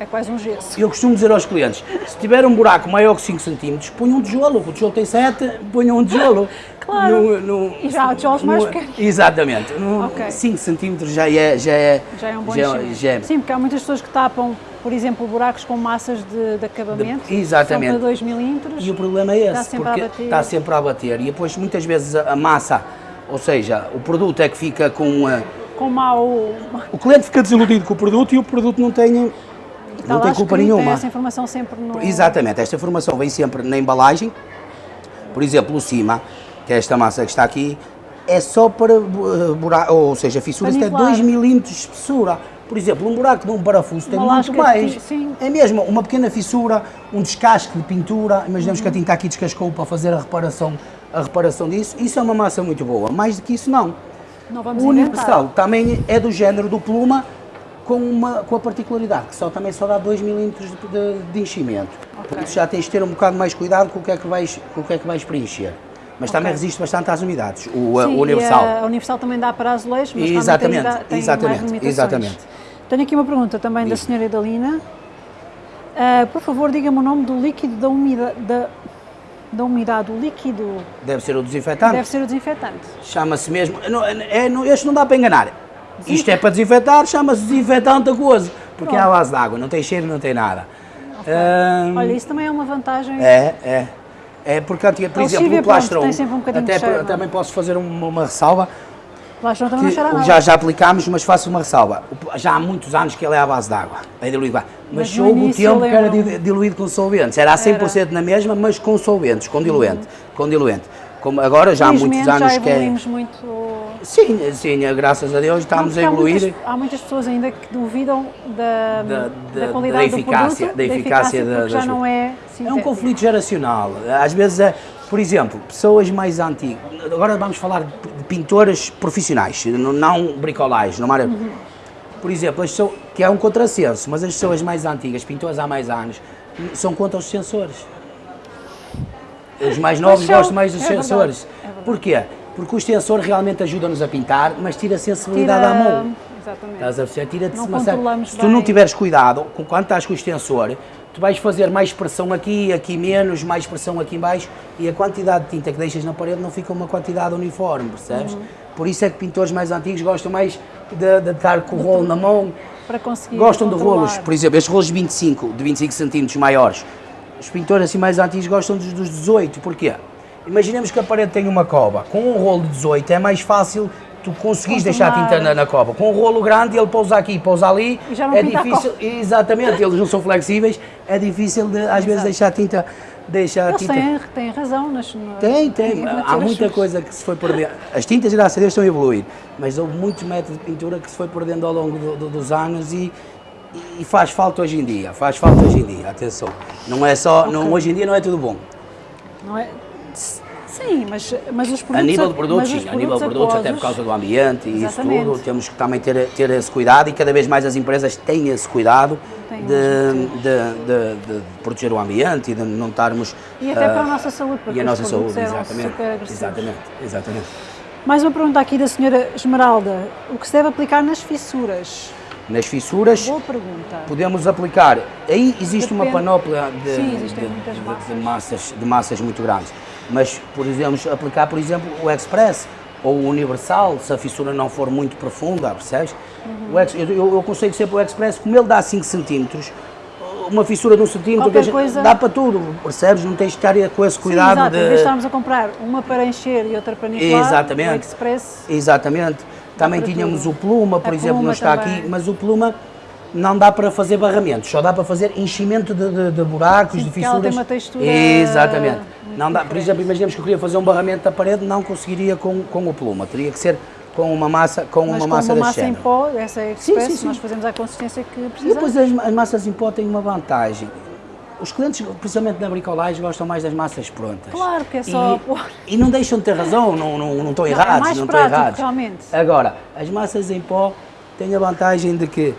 É quase um gesso. Eu costumo dizer aos clientes, se tiver um buraco maior que 5 centímetros, ponha um tijolo. O tijolo tem 7, ponha um tijolo. Claro. No- no- E já há tijolos mais no- pequenos. Exatamente. No Ok. 5 centímetros já é, já é, Já é um bom já, enchimento. já é- Sim, porque há muitas pessoas que tapam, por exemplo, buracos com massas de, de acabamento. De- exatamente. São para 2 milímetros. E o problema é Está esse, sempre a porque bater. está sempre a bater. E depois muitas vezes a, massa, ou seja, o produto é que fica com... a- Com mau. o cliente fica desiludido com o produto e o produto não tem, não Está lá tem culpa nenhuma. Essa informação sempre no. Exatamente, esta informação vem sempre na embalagem. Por exemplo, o cima, que é esta massa que está aqui, é só para buraco, ou seja, fissuras até nivelar. 2 milímetros de espessura. Por exemplo, um buraco de um parafuso tem muito de mais. sim. É mesmo, uma pequena fissura, um descasque de pintura, imaginemos que a tinta aqui descascou para fazer a reparação, a reparação disso, isso é uma massa muito boa. Mais do que isso, não. O inventar. universal também é do género do pluma, com, uma, com a particularidade que só, também só dá 2 milímetros de, de, de enchimento. Ok. Por isso já tens de ter um bocado mais cuidado com o que é que vais, com o que é que vais preencher. Mas também Ok. resiste bastante às umidades, o, a- Sim, o universal. E a Universal também dá para azulejos, mas Exatamente, também tem, tem exatamente, exatamente. Tenho aqui uma pergunta também da senhora Idalina. Ah, por favor, diga-me o nome do líquido da umidade. Da, da umidade, o líquido Deve ser o desinfetante. deve ser o desinfetante. Chama-se mesmo. Não, é, não, este não dá para enganar. Isto é para desinfetar, chama-se desinfetante aquoso. Porque é à base de água, não tem cheiro, não tem nada. Ahm, Olha, isso também é uma vantagem. É, é. É porque, por A exemplo, o plastron, pronto, um até cheiro, por- não é? também posso fazer uma, uma ressalva, Também não cheira nada. já, já aplicámos, mas faço uma ressalva. Já há muitos anos que ele é à base de água, é diluído. Mas, Mas houve o tempo que era diluído com solventes. Era a 100% na mesma, mas com solventes, com diluente. Com diluente. Como agora já há muitos anos já que é... muito. Sim, sim, graças a Deus estamos Não, a porque há evoluir. muitas- Há muitas, pessoas ainda que duvidam da, Da- da, da- qualidade da eficácia- do produto, da eficácia da- já não é É um conflito geracional. Às vezes, é, por exemplo, pessoas mais antigas. Agora vamos falar de pintoras profissionais, não- bricolagem, não área. Por exemplo, as pessoas, que é um contrassenso, mas as pessoas mais antigas, pintoras há mais anos, são contra os sensores. Os mais novos são, gostam mais dos é verdade, sensores. é verdade. Porquê? Porque o sensor realmente ajuda-nos a pintar, mas tira a sensibilidade Tira- à mão. Exatamente. Estás a perceber? Tira-te Se tu não tiveres cuidado com quando estás com o extensor, tu vais fazer mais pressão aqui, aqui menos, mais pressão aqui em baixo e a quantidade de tinta que deixas na parede não fica uma quantidade uniforme, percebes? Uhum. Por isso é que pintores mais antigos gostam mais de, de estar com o rolo na mão, Para conseguir gostam de controlar. rolos, por exemplo, estes rolos de 25, de 25 centímetros maiores. Os pintores assim mais antigos gostam dos, dos 18, porquê? Imaginemos que a parede tem uma cova, com um rolo de 18 é mais fácil tu conseguires deixar a tinta na, cova. Com um rolo grande, ele pousa aqui, pousa ali, E é difícil, exatamente, eles não são flexíveis, é difícil de, às vezes Exato. deixar a tinta, deixar a tinta... têm, têm razão nas. no- Tem, tem. Há muita coisa que se foi perdendo. As tintas, graças a Deus, estão a evoluir, mas houve muitos métodos de pintura que se foi perdendo ao longo do- do- dos anos e, e faz falta hoje em dia. Faz falta hoje em dia, atenção. Não é só. Não, hoje em dia não é tudo bom. Não é? Sim, mas, mas os produtos. A nível de produtos, os sim. A nível de produtos, até por causa do ambiente e isso Exatamente. tudo, temos que também ter, ter esse cuidado e cada vez mais as empresas têm esse cuidado de, de, de- de proteger o ambiente e de não estarmos. E até ah, para a nossa saúde, porque E a os nossa saúde, exatamente. Exatamente, exatamente. Mais uma pergunta aqui da senhora Esmeralda. O que se deve aplicar nas fissuras? Nas fissuras, Boa pergunta. podemos aplicar. Aí existe uma Depende. panóplia de, Sim, de- de- massas. de massas, de massas muito grandes. Mas podemos aplicar, por exemplo, o Express ou o Universal, se a fissura não for muito profunda, percebes? Uhum. O ex, eu, eu, aconselho sempre o Express, como ele dá 5 centímetros, uma fissura de um centímetro coisa- dá para tudo, percebes? Não tens de estar com esse Sim, cuidado exato. Em vez de de. estarmos a comprar uma para encher e outra para nivelar, Exatamente. o Express Exatamente. Também tínhamos tudo. o pluma, por A exemplo, pluma não está também. aqui, mas o pluma não dá para fazer barramentos, só dá para fazer enchimento de, de- de buracos, Sim, de porque ela fissuras. tem uma textura Exatamente. Não dá, por exemplo, imaginemos que eu queria fazer um barramento da parede, não conseguiria com, com o pluma, teria que ser com uma massa, com Mas uma com massa uma massa em pó, essa é Sim, express, sim, sim. nós fazemos a consistência que E precisamos. depois as, as massas em pó têm uma vantagem. Os clientes, principalmente na bricolagem, gostam mais das massas prontas. Claro, que é só E, e não deixam de ter razão, não, não, não estão é errados. mais não prático, errados. realmente. Agora, as massas em pó têm a vantagem de que,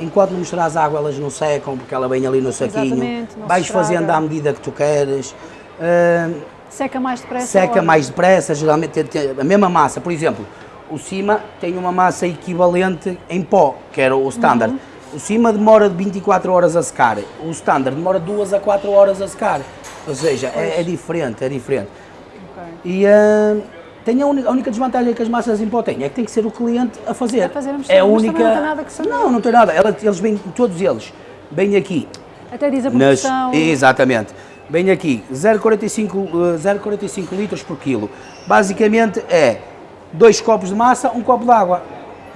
enquanto não misturas água, elas não secam, porque ela vem ali no saquinho. Vais estraga. fazendo à medida que tu queres. eh, Seca mais depressa. seca mais depressa, geralmente a mesma massa. Por exemplo, o cima tem uma massa equivalente em pó, que era o standard. Uhum. O cima demora de 24 horas a secar, o standard demora 2 a 4 horas a secar. Ou seja, é, é diferente, é diferente. Ok. E ah, tem a, a única desvantagem que as massas em pó têm, é que tem que ser o cliente a fazer. A fazer a mistura, é a única. não tem nada que saber. Não, não tem nada. Ela- eles vêm, todos eles, vêm aqui Até diz a nas, proporção. exatamente. Bem aqui, 0,45 eh, 0,45 litros por quilo. Basicamente é dois copos de massa, um copo de água.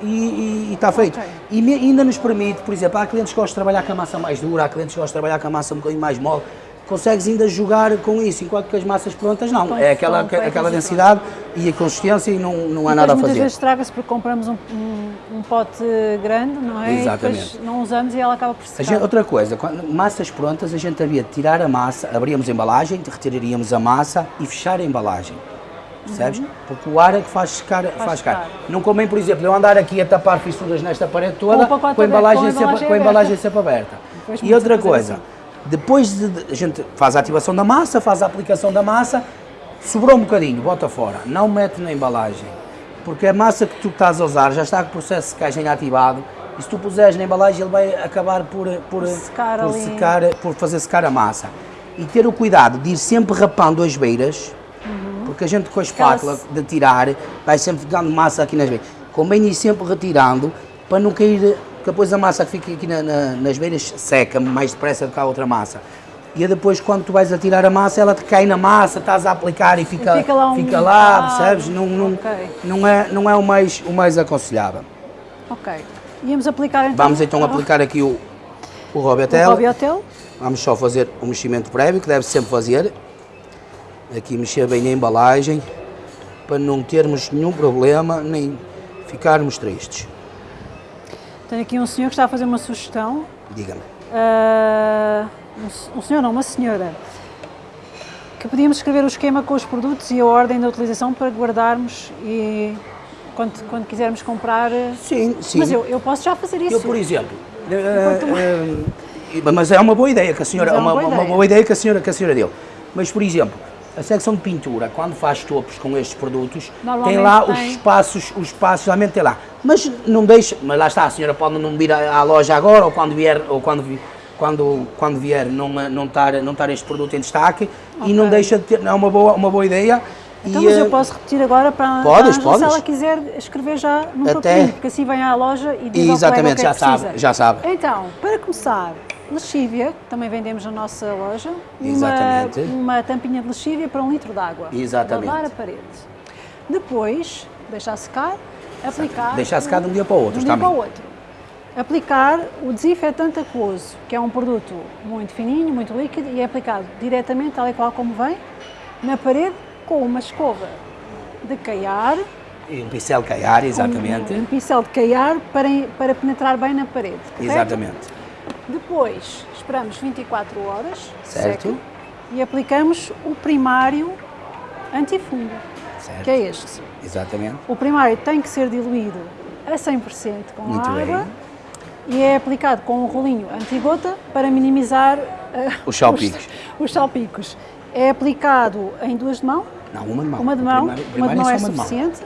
E está feito. Ok. E me- ainda nos permite, por exemplo, há clientes que gostam de trabalhar com a massa mais dura, há clientes que gostam de trabalhar com a massa um bocadinho mais mole. Consegues ainda jogar com isso, enquanto que as massas prontas não. É aquela, aquela e densidade e a consistência e não, não há Depois nada a muitas fazer. vezes estraga-se porque compramos um, um, um pote grande, não é? Exatamente. E não usamos e ela acaba por secar. gente- outra coisa, quando, massas prontas, a gente havia de tirar a massa, abríamos a embalagem, retiraríamos a massa e fechar a embalagem. Percebes? Porque o ar é que faz secar. Faz secar. Uhum. secar. Não convém, por exemplo, eu andar aqui a tapar fissuras nesta parede toda Com a embalagem, com a sempre, com a embalagem embalagem sempre aberta. E outra fazer coisa, assim. Depois de, a gente faz a ativação da massa, faz a aplicação da massa, sobrou um bocadinho, bota fora, não mete na embalagem. Porque a massa que tu estás a usar já está com o processo de secagem ativado e se tu puseres na embalagem ele vai acabar por, por, Secar por, secar, por fazer secar a massa. E ter o cuidado de ir sempre rapando as beiras, porque a gente com a espátula de tirar vai sempre ficando massa aqui nas beiras. Convém ir sempre retirando para não cair, porque depois a massa que fica aqui na- na- nas beiras seca mais depressa do que a outra massa. E depois quando tu vais a tirar a massa, ela te cai na massa, estás a aplicar e fica, E fica lá um- fica lá, Ah, percebes? Não, não, ok. não, é, não é o mais, o mais aconselhável. Ok. Íamos aplicar então. Vamos então aplicar aqui o, o o Robiatel. Hobby Hotel. Vamos só fazer o meximento prévio, que deve sempre fazer. Aqui mexer bem na embalagem, para não termos nenhum problema, nem ficarmos tristes. Tenho aqui um senhor que está a fazer uma sugestão. Diga-me. Ah, um um senhor, não, uma senhora. Que podíamos escrever o esquema com os produtos e a ordem da utilização para guardarmos e quando, quando quisermos comprar. eh, Sim, sim. Mas eu, eu posso já fazer isso. Eu, por exemplo, Enquanto- eh, mas é uma boa ideia que a senhora, Mas é uma uma, boa uma boa ideia que a senhora, que a senhora deu. Mas, por exemplo, a secção de pintura, quando faz topos com estes produtos, tem lá os tem. espaços, os espaços realmente tem lá. Mas não deixa, mas lá está, a senhora pode não vir à, à loja agora ou quando vier, ou quando, quando, quando vier não, eh, não, estar, não estar este produto em destaque e não deixa de ter, é uma boa, uma boa ideia. Então, e, mas eh, eu posso repetir agora para, Podes, para se ela quiser escrever já Até- papel, porque assim vem à loja e diz ao Exatamente, colega o que é já que sabe, precisa. já sabe. Então, para começar, lexívia, que também vendemos na nossa loja, Exatamente. uma, uma tampinha de lexívia para um litro de água. Exatamente. Lavar a parede. Depois, deixar secar, aplicar... Deixar secar de um dia para o outro, de um dia para o outro. Aplicar o desinfetante aquoso, que é um produto muito fininho, muito líquido e é aplicado diretamente, tal e qual como vem, na parede com uma escova de caiar, E um pincel caiar, exatamente. um, um pincel de caiar para, para penetrar bem na parede. correto? Exatamente. Depois esperamos 24 horas, Certo. seca, e aplicamos o primário antifungo, Certo. que é este. Exatamente. O primário tem que ser diluído a 100% com Muito água bem. e é aplicado com um rolinho antigota para minimizar eh, Os salpicos. Os, os salpicos. É aplicado em duas de mão, Não, uma de mão. uma de mão, primeiro- uma de mão é uma de mão. suficiente,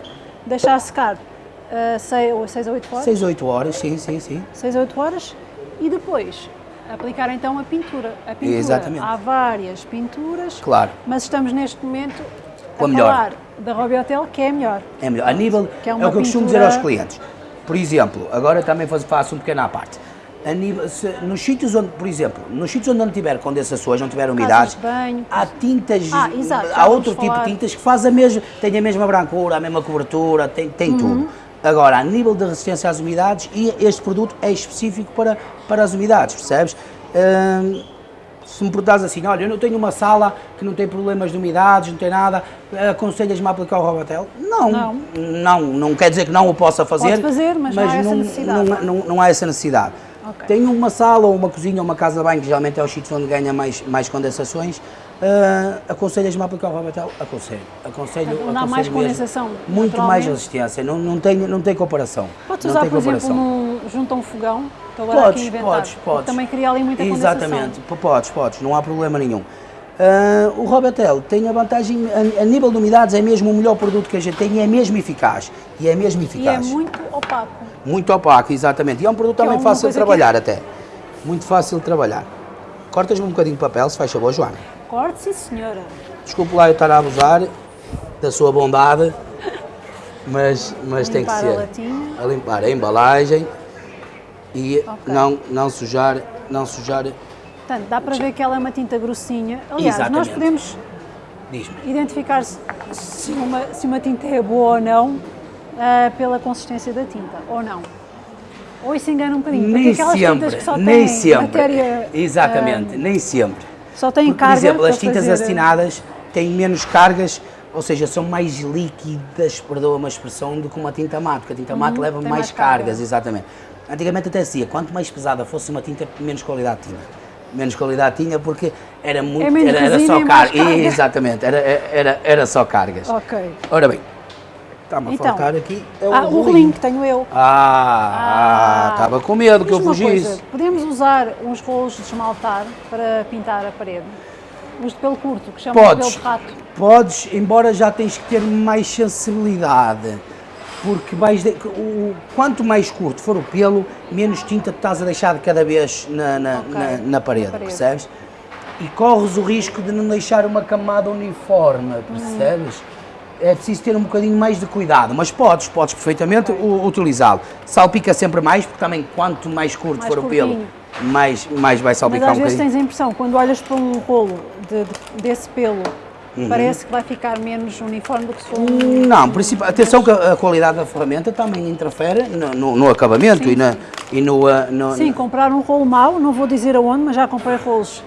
deixar secar 6 a 8 horas. 6, 8 horas, sim, sim, sim. 6 a 8 horas e depois aplicar então a pintura. A pintura. Exatamente. Há várias pinturas, Claro. mas estamos neste momento Com a a falar da Robbie Hotel, que é a melhor. É melhor. A nível, Que é é, o que eu costumo dizer pintura- aos clientes. Por exemplo, agora também faço, um pequeno à parte. A nível, se- nos sítios onde, por exemplo, nos sítios onde não tiver condensações, não tiver umidades, de banho. há tintas, Ah, exato, há outro tipo falar. de tintas que faz a mesma, tem a mesma brancura, a mesma cobertura, tem, tem Uhum. tudo. Agora, a nível de resistência às umidades, e este produto é específico para, para as umidades, percebes? Hum, Se me perguntas assim, olha, eu não tenho uma sala que não tem problemas de umidades, não tem nada, aconselhas-me a aplicar o Robotel? Não, não, não, não quer dizer que não o possa fazer. Pode fazer, mas, mas não há essa necessidade. Não, não, não há essa necessidade. Okay. Tenho uma sala ou uma cozinha ou uma casa de banho, que geralmente é o sítio onde ganha mais, mais condensações, Uh, aconselhas-me a aplicar o Robotel? Aconselho. Aconselho, então, dá mais condensação? Muito mais resistência, não, não, tem, não tem comparação. Podes usar, por comparação. exemplo, junto a um fogão? Estou agora podes, aqui inventar. Podes, podes. Também cria ali muita Exatamente, condensação. Exatamente, podes, podes, não há problema nenhum. Uh, o Robotel tem a vantagem, a, a, nível de umidades, é mesmo o melhor produto que a gente tem e é mesmo eficaz. E é mesmo eficaz. E é muito opaco. Muito opaco, exatamente. E é um produto que também é fácil de trabalhar que... até. Muito fácil de trabalhar. Cortas-me um bocadinho de papel, se faz favor, Joana. Corte, sim senhora. Desculpe lá eu estar a abusar da sua bondade, mas, mas tem que ser. A, latinha. a limpar a embalagem e okay. não, não sujar, não sujar. Portanto, dá para ver que ela é uma tinta grossinha. Aliás, Exatamente. nós podemos identificar se, se, uma, se uma tinta é boa ou não uh, pela consistência da tinta, ou não. Ou isso engana um bocadinho, nem sempre, nem sempre. Matéria, Exatamente, uh, nem sempre. Só tem carga. Por exemplo, as tintas fazer... acetinadas têm menos cargas, ou seja, são mais líquidas, perdoa uma expressão, do que uma tinta mate, porque a tinta mate uhum, leva mais, mais cargas, carga. exatamente. Antigamente até dizia, quanto mais pesada fosse uma tinta, menos qualidade tinha. Menos qualidade tinha porque era muito, é era, era, só carga. Exatamente, era, era, era só cargas. Ok. Ora bem, Está-me então, a faltar aqui. É o, ah, o rolinho que tenho eu. Ah, estava ah, com medo que eu fugisse. Coisa, podemos usar uns rolos de esmaltar para pintar a parede? Os de pelo curto, que chamam podes, de pelo de rato. Podes, embora já tens que ter mais sensibilidade. Porque vais de, o, quanto mais curto for o pelo, menos tinta tu estás a deixar de cada vez na, na, okay. na, na, parede, na, parede, percebes? E corres o risco de não deixar uma camada uniforme, percebes? Hum é preciso ter um bocadinho mais de cuidado, mas podes, podes perfeitamente utilizá-lo. Salpica sempre mais, porque também quanto mais curto mais for curtinho. o pelo, mais, mais vai salpicar mas um bocadinho. Mas às vezes tens a impressão, quando olhas para um rolo de, de, desse pelo, uhum. parece que vai ficar menos uniforme do que se for um... Não, atenção que a, qualidade da ferramenta também interfere no, no, no acabamento sim, e, na, e no, uh, no... Sim, comprar um rolo mau, não vou dizer aonde, mas já comprei rolos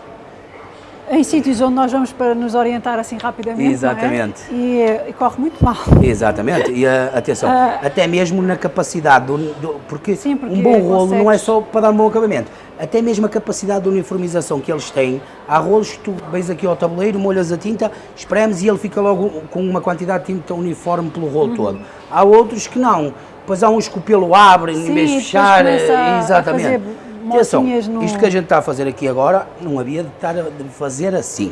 em sítios onde nós vamos para nos orientar assim rapidamente. É? Exatamente. É? E, e, corre muito mal. Exatamente. E uh, atenção, uh, até mesmo na capacidade, do, do porque, sim, porque, um bom rolo consegues... não é só para dar um bom acabamento. Até mesmo a capacidade de uniformização que eles têm. Há rolos que tu vens aqui ao tabuleiro, molhas a tinta, espremes e ele fica logo com uma quantidade de tinta uniforme pelo rolo uhum. todo. Há outros que não. Depois há uns que o pelo abre em vez de fechar. Exatamente Atenção, no... isto que a gente está a fazer aqui agora, não havia de estar a fazer assim.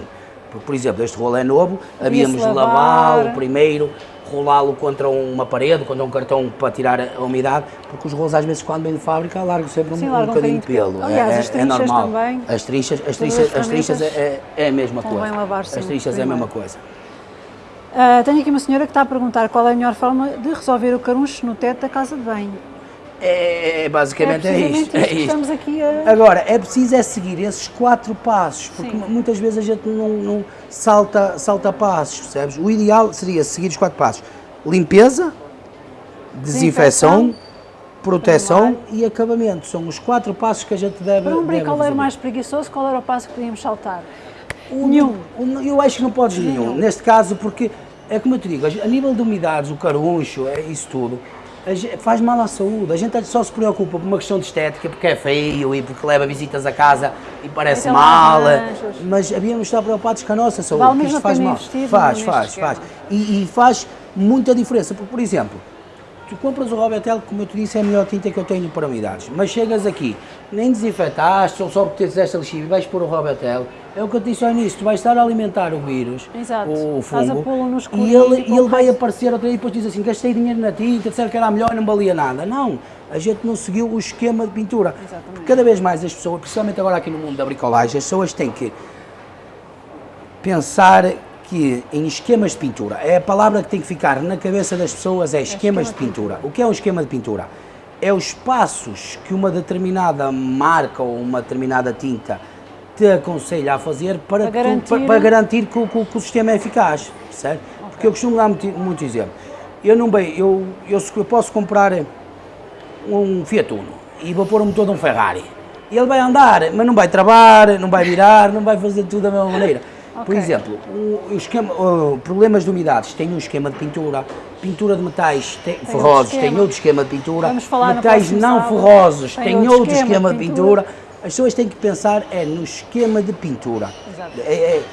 Por, por exemplo, este rolo é novo, havíamos de lavá-lo primeiro, rolá-lo contra uma parede, contra um cartão para tirar a umidade, porque os rolos às vezes quando vêm de fábrica largam sempre Sim, um, um bocadinho de pelo. Aliás, é, as é normal. Também, as trinchas, as trinchas, as trinchas é, é, a mesma coisa. As trinchas é a mesma coisa. Uh, tenho aqui uma senhora que está a perguntar qual é a melhor forma de resolver o caruncho no teto da casa de banho. É, basicamente é, é isto. É isto. Estamos aqui a... Agora, é preciso é seguir esses quatro passos, porque Sim. muitas vezes a gente não, não, salta, salta passos, percebes? O ideal seria seguir os quatro passos. Limpeza, desinfecção, proteção e acabamento. São os quatro passos que a gente deve Para um bricoleiro mais preguiçoso, qual era o passo que podíamos saltar? O, nenhum. O, eu acho que não podes nenhum. nenhum. Neste caso, porque, é como eu te digo, a nível de umidades, o caruncho, é isso tudo, faz mal à saúde. A gente só se preocupa por uma questão de estética, porque é feio e porque leva visitas a casa e parece então, mal. Mas havíamos estar preocupados com a nossa saúde, vale isto faz mal. Faz, faz, faz. E, e, faz muita diferença. Porque, por exemplo, tu compras o Robertel, como eu te disse, é a melhor tinta que eu tenho para umidades. Mas chegas aqui, nem desinfetaste, ou só porque esta lixívia e vais pôr o Robertel, é o que eu te disse ao início, tu vais estar a alimentar o vírus, Exato. o fungo, e ele, e ele vai aparecer outra vez e depois diz assim, gastei dinheiro na tinta, disseram que era melhor e não valia nada. Não, a gente não seguiu o esquema de pintura. Exatamente. Cada vez mais as pessoas, principalmente agora aqui no mundo da bricolagem, as pessoas têm que pensar que em esquemas de pintura, é a palavra que tem que ficar na cabeça das pessoas, é, é esquemas de pintura. pintura. O que é um esquema de pintura? É os passos que uma determinada marca ou uma determinada tinta te aconselha a fazer para, para, garantir... Tu, para, para garantir que, que, que, o sistema é eficaz, certo? Okay. Porque eu costumo dar muito, muito exemplo. Eu não bem, eu, eu, eu posso comprar um Fiat Uno e vou pôr o motor de um Ferrari. Ele vai andar, mas não vai travar, não vai virar, não vai fazer tudo da mesma maneira. Por Ok. exemplo, o, esquema, o, problemas de umidades tem um esquema de pintura, pintura de metais tem, outro ferrosos tem esquema. outro esquema de pintura, metais não sábado. ferrosos Tem tem, outro outro esquema esquema, de pintura. pintura. As pessoas têm que pensar é no esquema de pintura. É, é,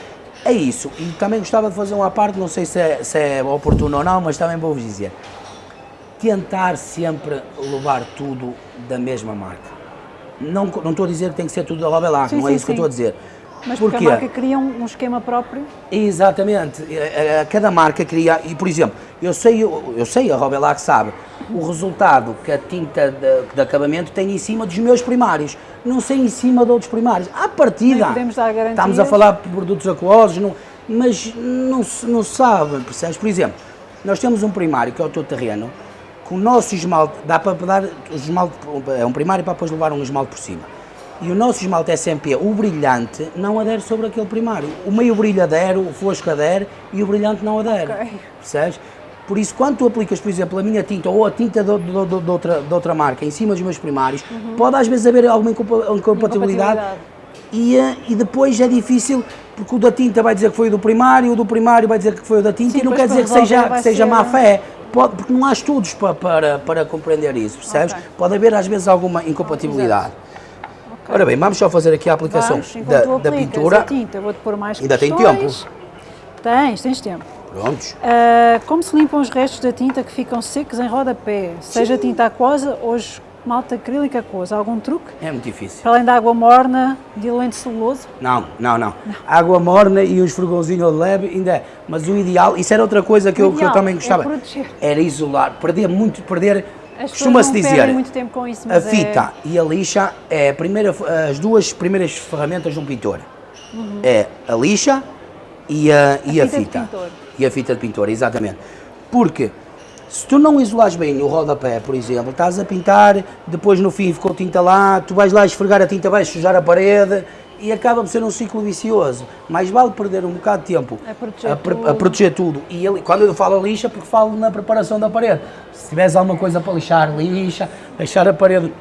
é isso. E também gostava de fazer uma parte, não sei se é, se é oportuno ou não, mas também vou-vos dizer. Tentar sempre levar tudo da mesma marca. Não, não estou a dizer que tem que ser tudo da Robelac, Sim, não é sim, isso que eu sim. estou a dizer. Mas porque Porquê? a marca cria um, um esquema próprio. Exatamente. Eh, eh, Cada marca cria, e por exemplo, eu sei, eu sei, a Robelac sabe, o resultado que a tinta de, de acabamento tem em cima dos meus primários, não sei em cima de outros primários. À partida, Nem podemos dar garantias. estamos a falar de produtos aquosos, não, mas não se não sabe, percebes? Por exemplo, nós temos um primário que é o teu terreno, que o nosso esmalte, dá para dar o esmalte, é um primário para depois levar um esmalte por cima. E o nosso esmalte SMP, o brilhante, não adere sobre aquele primário. O meio brilho adere, o fosco adere e o brilhante não adere. Ok. Percebes? Por isso, quando tu aplicas, por exemplo, a minha tinta ou a tinta de, de- de- de outra, outra marca em cima dos meus primários, pode às vezes haver alguma incompa- incompatibilidade. Incompatibilidade. E, eh, e depois é difícil, porque o da tinta vai dizer que foi o do primário, o do primário vai dizer que foi o da tinta, Sim, e não quer dizer que seja, que seja ser- má fé. Pode, porque não há estudos para, para, para compreender isso, percebes? Ok. Pode haver às vezes alguma incompatibilidade. Ora bem, vamos só fazer aqui a aplicação da, da pintura. tinta, vou-te pôr mais Ainda tem questões. Tens, tens tempo. Prontos. Ah, como se limpam os restos da tinta que ficam secos em rodapé? Seja tinta aquosa ou esmalte acrílico aquoso. Algum truque? É muito difícil. Para além da água morna, diluente celuloso? Não, não, não. Água morna e uns fogãozinhos de leve ainda é. Mas o ideal, isso era outra coisa que, O eu, que eu também é gostava. proteger. Era isolar, perder muito, perder. Costuma-se dizer. muito tempo com isso, A é- fita e a lixa é a primeira, as duas primeiras ferramentas de um pintor. É a lixa e a, e a fita de fita. pintor. E a fita de pintor, exatamente. Porque se tu não isolares bem o rodapé, por exemplo, estás a pintar, depois no fim ficou tinta lá, tu vais lá esfregar a tinta, vais sujar a parede e acaba por ser um ciclo vicioso. Mais vale perder um bocado de tempo A proteger pre- tudo. a proteger tudo. E ele- quando eu falo lixa, porque falo na preparação da parede. Se tiveres alguma coisa para lixar, lixa, deixar a parede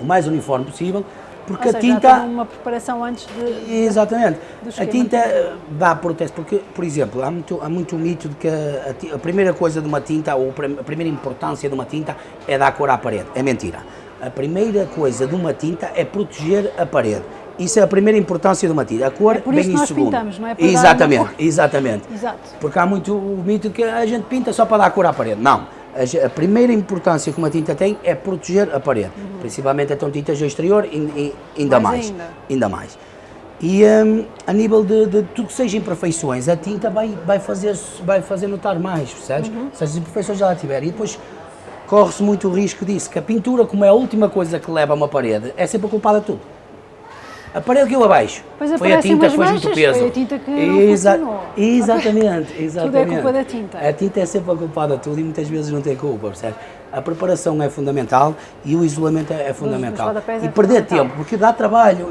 o mais uniforme possível, porque a tinta. uma preparação antes de... Exatamente. A tinta eh, dá proteção, porque, por exemplo, há muito, há muito mito de que a, a primeira coisa de uma tinta, ou a primeira importância de uma tinta é dar cor à parede. É mentira. A primeira coisa de uma tinta é proteger a parede. Isso é a primeira importância de uma tinta. A cor É por vem isso que em nós segundo. pintamos, não é para exatamente, exatamente. Exato. Porque há muito o mito que a gente pinta só para dar cor à parede. Não. A, a primeira importância que uma tinta tem é proteger a parede. Principalmente então tintas do exterior, in- in- ainda Mais mais. ainda. Ainda mais. E hum, a nível de, de tudo que seja imperfeições, a tinta vai, vai, fazer, vai fazer notar mais, percebes? Uhum. Se as imperfeições já lá tiverem. E depois corre-se muito o risco disso, que a pintura, como é a última coisa que leva a uma parede, é sempre a culpada de tudo. A parede que eu abaixo Pois foi a tinta fez muito peso. foi a tinta que Exa-. Exatamente, exatamente. culpa da tinta. A tinta é sempre a culpada de tudo e muitas vezes não tem culpa, percebes? A preparação é fundamental e o isolamento é, é fundamental. e é perder fundamental. tempo, porque dá trabalho,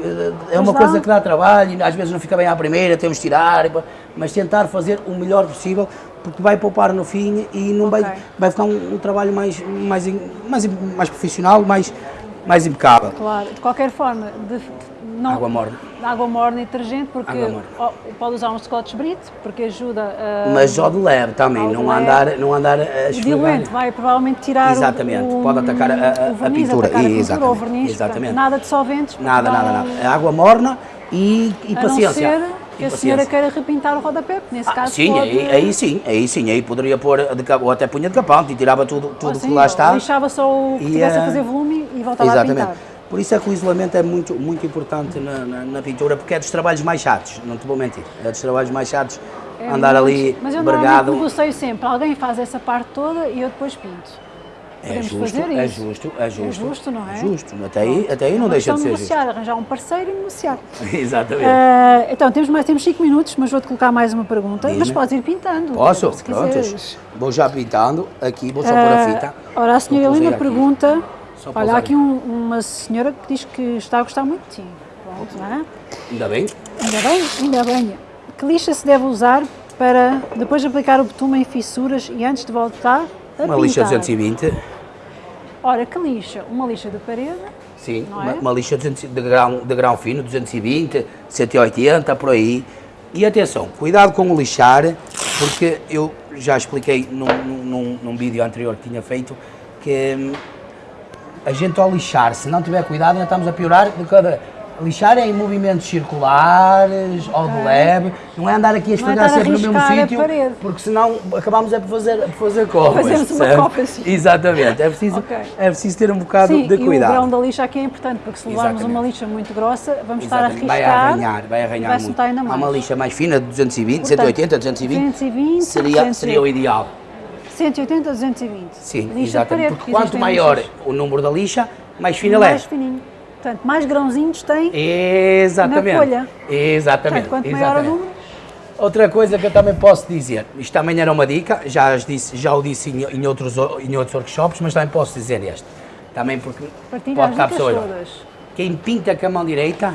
eh, é uma coisa que dá trabalho, às vezes não fica bem à primeira, temos de tirar, mas tentar fazer o melhor possível, porque vai poupar no fim e não Ok. vai, vai ficar um, um trabalho mais, mais, mais, mais profissional, mais, mais impecável. Claro, de qualquer forma, de- não, Água morna. água morna e detergente, porque morna. pode usar um Scotch Brite, porque ajuda a... Mas só de leve também, não leve. andar, não andar a esfregar. diluente vai provavelmente tirar Exatamente, o, pode atacar a- a- o a verniz, pintura. atacar a pintura Exatamente, ou verniz, exatamente. nada de solventes. Nada, nada, nada. É água morna e, e A paciência. que a senhora queira repintar o rodapé, nesse Ah, caso sim, pode... aí, aí sim, aí sim, aí poderia pôr, de ou até punha de capante e tirava tudo, tudo assim, que lá está. Lixava só o que E, tivesse a eh, fazer volume e voltava a Exatamente. pintar. Por isso é que o isolamento é muito, muito importante na, na, na pintura, porque é dos trabalhos mais chatos, não te vou mentir. É dos trabalhos mais chatos É andar muito- ali Mas eu vergado. negocio sempre. Alguém faz essa parte toda e eu depois pinto. É Podemos justo, fazer é justo, é justo. justo, não é? É justo, até aí, até aí não deixa questão de ser negociar, arranjar um parceiro e negociar. justo. Exatamente. Ah, então, temos mais temos 5 minutos, mas vou-te colocar mais uma pergunta. Mas podes ir pintando. Posso? Se Prontos. quiseres. Vou já pintando, aqui vou só pôr a Ah, fita. Ora, a senhora Helena pergunta. Só Olha, há aqui um- uma senhora que diz que está a gostar muito de ti. Pronto, não é? Ainda bem? Ainda bem, ainda bem. Que lixa se deve usar para depois aplicar o betume em fissuras e antes de voltar a Uma pintar? lixa 220. Ora, que lixa? Uma lixa de parede Sim, não uma, é? uma lixa 200 de, grão, de grão fino, 220, 180, por aí. E atenção, cuidado com o lixar, porque eu já expliquei num, num, num- num vídeo anterior que tinha feito que hum, a gente ao lixar, se não tiver cuidado, ainda estamos a piorar de cada. Lixar é em movimentos circulares, ao de leve, não é andar aqui a esfregar estar a sempre no mesmo sítio, porque senão acabamos é por fazer, por fazer copas. Fazemos uma percebe? copa assim. Exatamente, é preciso, Ok. é preciso ter um bocado Sim, de e o cuidado. grão da lixa aqui é importante, porque se levarmos Exatamente. uma lixa muito grossa, vamos estar a Exatamente, riscar. Vai arranhar, vai arranhar vai-se muito. ainda Há mais. uma lixa mais fina, de 220, Portanto, 180, 220, 220, seria, 200. seria o ideal. 180 a 220. Sim, lixa exatamente. Porque quanto maior lixas o número da lixa, mais fina ela é. mais fininho. Portanto, mais grãozinhos tem. Exatamente. Na folha. Exatamente. Portanto, quanto maior o exatamente. número, Outra coisa que eu também posso dizer, isto também era uma dica, já, disse, já o disse em, em outros, em outros workshops, mas também posso dizer este. Também porque partilha pode estar pessoas. todas. Quem pinta com a mão direita,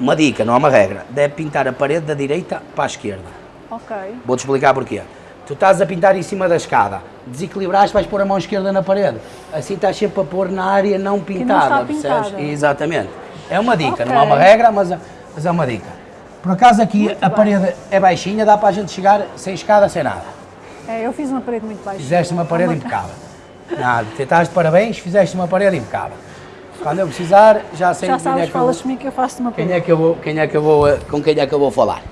uma dica, não é uma regra, deve pintar a parede da direita para a esquerda. Ok. Vou-te explicar porquê. Tu estás a pintar em cima da escada, desequilibraste, vais pôr a mão esquerda na parede. Assim estás sempre a pôr na área não pintada, percebes? Exatamente. É uma dica, Ok. não é uma regra, mas, é- mas é uma dica. Por acaso aqui a parede é baixinha, dá para a gente chegar sem escada, sem nada. É, eu fiz uma parede muito baixa. Fizeste uma parede impecável. Nada, te estás de parabéns, fizeste uma parede impecável. Quando eu precisar, já sei Já quem é, sabes, que eu, falas comigo que eu faço uma quem parede. é que eu vou, quem é que eu vou, com quem é que eu vou falar.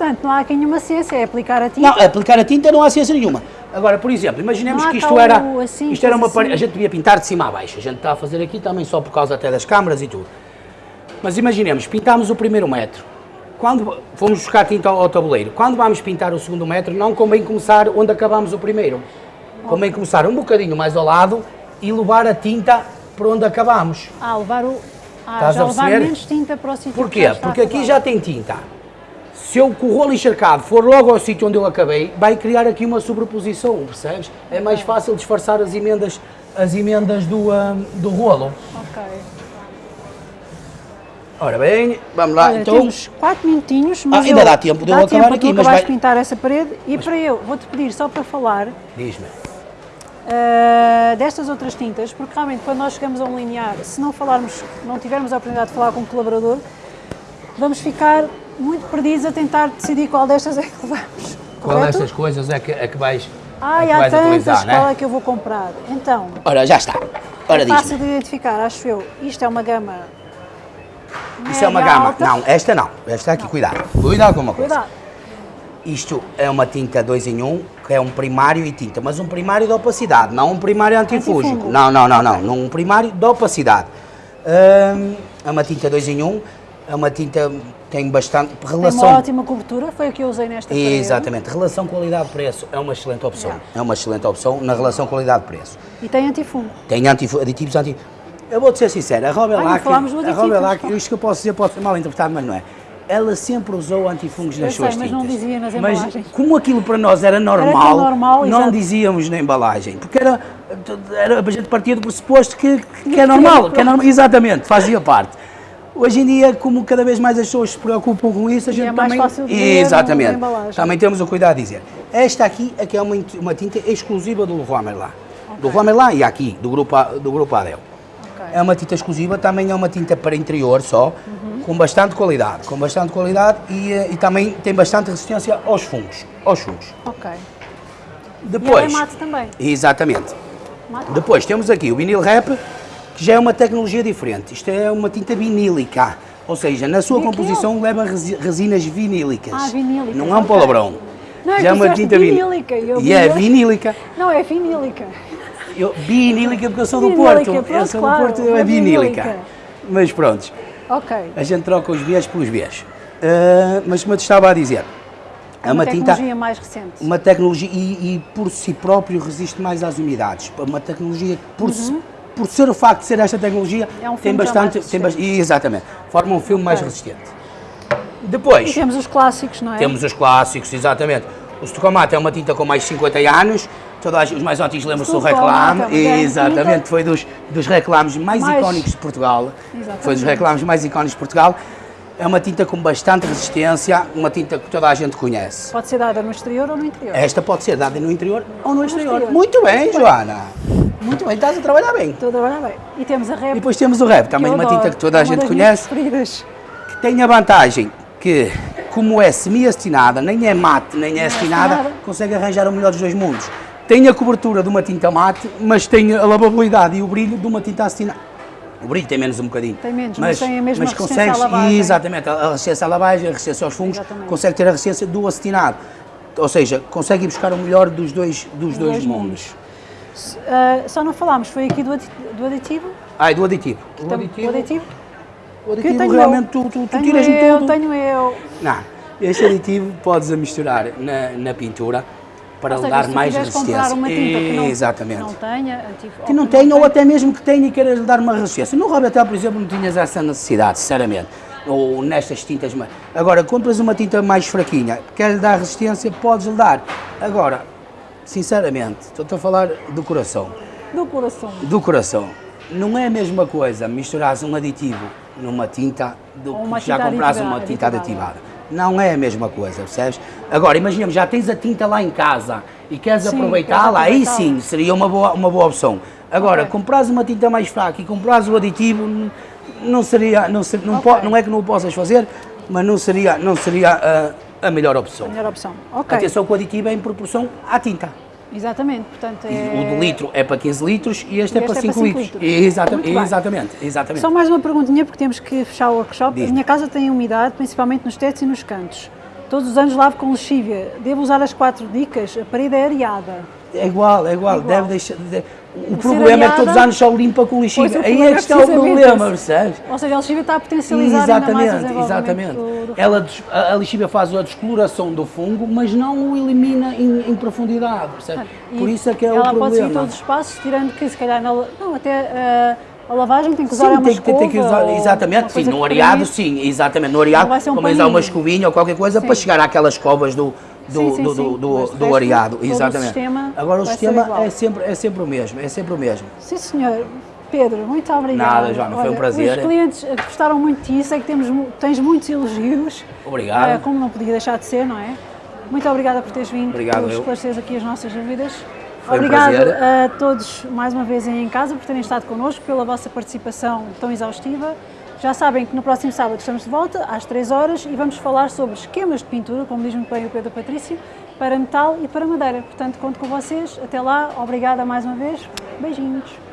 Portanto, não há aqui nenhuma ciência, é aplicar a tinta. Não, aplicar a tinta não há ciência nenhuma. Agora, por exemplo, imaginemos que isto era, assim, isto era uma assim. a gente devia pintar de cima a baixo. A gente está a fazer aqui também só por causa até das câmaras e tudo. Mas imaginemos, pintámos o primeiro metro. Quando fomos buscar tinta ao, ao tabuleiro, quando vamos pintar o segundo metro, não convém começar onde acabamos o primeiro. Convém começar um bocadinho mais ao lado e levar a tinta para onde acabamos. Ah, levar o. Ah, Estás já a levar menos tinta para o sítio Porquê? Porque aqui já tem tinta. Se eu com o rolo encharcado for logo ao sítio onde eu acabei, vai criar aqui uma sobreposição, percebes? É mais fácil disfarçar as emendas, as emendas do, ah, do rolo. Ok. Ora bem, vamos lá. Olha, então, temos 4 minutinhos, mas Ah, ainda eu- dá tempo de eu acabar tempo aqui, tu mas acabaste vai- pintar essa parede e para eu, vou-te pedir só para falar diz-me. ah, destas outras tintas, porque realmente quando nós chegamos a um linear, se não falarmos, não tivermos a oportunidade de falar com o colaborador, vamos ficar muito perdidos a tentar decidir qual destas é que levamos. Qual correto? destas coisas é que, é que vais, é há vais tantas, utilizar, qual né? é que eu vou comprar? Então, Ora, já está. Ora, é fácil de identificar, acho eu. Isto é uma gama Isso é uma gama. alta. Não, esta não. Esta aqui, cuidado. Cuidado com uma coisa. Cuidado. Isto é uma tinta 2 em 1, um, que é um primário e tinta, mas um primário de opacidade, não um primário antifúngico. Antifungo. Não, não, não, não, não, um primário de opacidade. Hum, é uma tinta 2 em 1, um, é uma tinta tem bastante Tem uma relação. ótima cobertura, foi o que eu usei nesta parede. Exatamente, relação qualidade-preço é uma excelente opção. Yeah. É uma excelente opção na relação qualidade-preço. E tem antifungo. Tem antifu- aditivos anti. Eu vou-te ser sincero, a Robelac, não falámos do a Robelac, mas- isto que eu posso dizer pode ser mal interpretado, mas não é. Ela sempre usou antifungos nas sei, suas mas tintas. não dizia nas Mas embalagens. como aquilo para nós era normal, tão normal, não exato. dizíamos na embalagem, porque era, era a gente partia do pressuposto que, que, que é Que normal, era que é normal, exatamente, fazia parte. Hoje em dia, como cada vez mais as pessoas se preocupam com isso, a gente é mais também... fácil de na exatamente. Também temos o cuidado de dizer. Esta aqui é que é uma, uma tinta exclusiva do Leroy Merlin. Do Leroy Merlin e aqui, do grupo, do grupo Adel. Ok. É uma tinta exclusiva, também é uma tinta para interior só, Uhum. com bastante qualidade, com bastante qualidade e, eh, e também tem bastante resistência aos fungos, aos fungos. Ok. E Depois, ela é mate também. exatamente. Mate. Depois temos aqui o vinil wrap, que já é uma tecnologia diferente. Isto é uma tinta vinílica, ou seja, na sua composição leva resi- resinas vinílicas. Ah, vinílicas, Não é um palavrão. Não, é já é uma tinta vin- vinílica, e eu é vinílica. Não, é finílica. Eu, vinílica porque eu sou do Vinílica, Porto. eu pronto, sou claro, do Porto, eu é é vinílica. vinílica. Mas pronto, Ok. a gente troca os Bs pelos Bs. Ah, mas como eu te estava a dizer, é uma, tinta, tecnologia mais recente. uma tecnologia e, e por si próprio resiste mais às umidades. Uma tecnologia que por, si- por ser o facto de ser esta tecnologia. É um tem mais bastante, tem bas- exatamente, forma um filme mais Ok. resistente. E Depois temos os clássicos, não é? temos os clássicos, exatamente. O Stucomate é uma tinta com mais de 50 anos. Gente- os mais antigos lembram-se do Stucomate reclame. é Exatamente, foi dos, dos reclames mais, Mais- icónicos de Portugal. Exatamente. Foi dos reclames mais icónicos de Portugal. É uma tinta com bastante resistência, uma tinta que toda a gente conhece. Pode ser dada no exterior ou no interior. Esta pode ser dada no interior ou no exterior. exterior. Muito bem, Joana. Muito bem, estás a trabalhar bem. Estou a trabalhar bem. E temos a E Rep, depois temos o Rep, também uma tinta que toda a uma gente conhece, que tem a vantagem que, como é semi-acetinada, nem é mate, nem é acetinada, acetinada. consegue arranjar o melhor dos dois mundos. Tem a cobertura de uma tinta mate, mas tem a lavabilidade e o brilho de uma tinta acetinada. O brilho tem menos um bocadinho. Tem menos, mas tem a mesma resistência à consegues- lavagem. Exatamente, a resistência à lavagem, a resistência aos fungos, Exatamente. consegue ter a resistência do acetinado. Ou seja, consegue ir buscar o melhor dos dois, dos dois, dois mundos. Ah, só não falámos, foi aqui do, do aditivo? Ah, e do aditivo. O Tam- aditivo, o aditivo? o Que aditivo tenho realmente eu. tu, tu, tu tenho tiras-me eu, tudo. Tenho eu. Não, este aditivo podes a misturar na, na pintura para seja, dar mais resistência. comprar uma tinta que não, Exatamente. que não tenha, antigo, que não tenha ou até mesmo que tenha e queiras lhe dar uma resistência. No Robertel, por exemplo, não tinhas essa necessidade, sinceramente. Ou nestas tintas. Agora, compras uma tinta mais fraquinha, quer lhe dar resistência, podes lhe dar. Agora, sinceramente, estou a falar do coração. do coração. Do coração. Não é a mesma coisa misturares um aditivo numa tinta do Ou que já aditiva- uma tinta aditivada. aditivada. Não é a mesma coisa, percebes? Agora, imaginemos, já tens a tinta lá em casa e queres aproveitá-la, aí sim seria uma boa, uma boa opção. Agora, Ok. compras uma tinta mais fraca e compras o aditivo, não seria, não, ser- não, Ok. po- não é que não o possas fazer, mas não seria, não seria ah, a melhor opção. A melhor opção. Ok. Atenção que o aditivo é em proporção à tinta. Exatamente, portanto E é... O do litro é para 15 litros e este, é este para é 5 para cinco litros. litros. Exata- Muito bem. exatamente, exatamente. Só mais uma perguntinha, porque temos que fechar o workshop. A minha casa tem umidade, principalmente nos tetos e nos cantos. Todos os anos lavo com lexívia. Devo usar as quatro dicas? A parede é areada. É igual, é igual. Igual. Deve deixar, de- o problema é que todos os anos só limpa com Pois, lixívia. o Aí é problema que está o problema, esse. percebes? Ou seja, a lexívia está a potencializar ainda mais Exatamente, exatamente. do, Ela, a, a lixívia faz a descoloração do fungo, mas não o elimina em, em profundidade, percebes? E Por isso é que é ela o pode seguir problema. todos os passos, tirando que se calhar na, não, até eh, a lavagem tem que usar Sim, uma tem, que- tem, tem que escova usar, exatamente, sim, no areado, sim, exatamente, no areado, Não um como usar uma escovinha ou qualquer coisa para Sim. chegar àquelas escovas do, do, Sim, do, do, do- do o exatamente. sistema Agora o sistema é sempre, é sempre o mesmo, é sempre o mesmo. Sim, senhor. Pedro, muito obrigada. Nada, Joana, foi um prazer. Os clientes gostaram muito disso, é que temos, tens muitos elogios. Obrigado. eh, como não podia deixar de ser, não é? Muito obrigada por teres vindo, Obrigado, por eu. esclarecer aqui as nossas dúvidas. Foi um Obrigado prazer. a todos mais uma vez em casa por terem estado connosco, pela vossa participação tão exaustiva. Já sabem que no próximo sábado estamos de volta, às 3 horas, e vamos falar sobre esquemas de pintura, como diz muito bem o Pedro Patrício, para metal e para madeira. Portanto, conto com vocês. Até lá, obrigada mais uma vez. Beijinhos.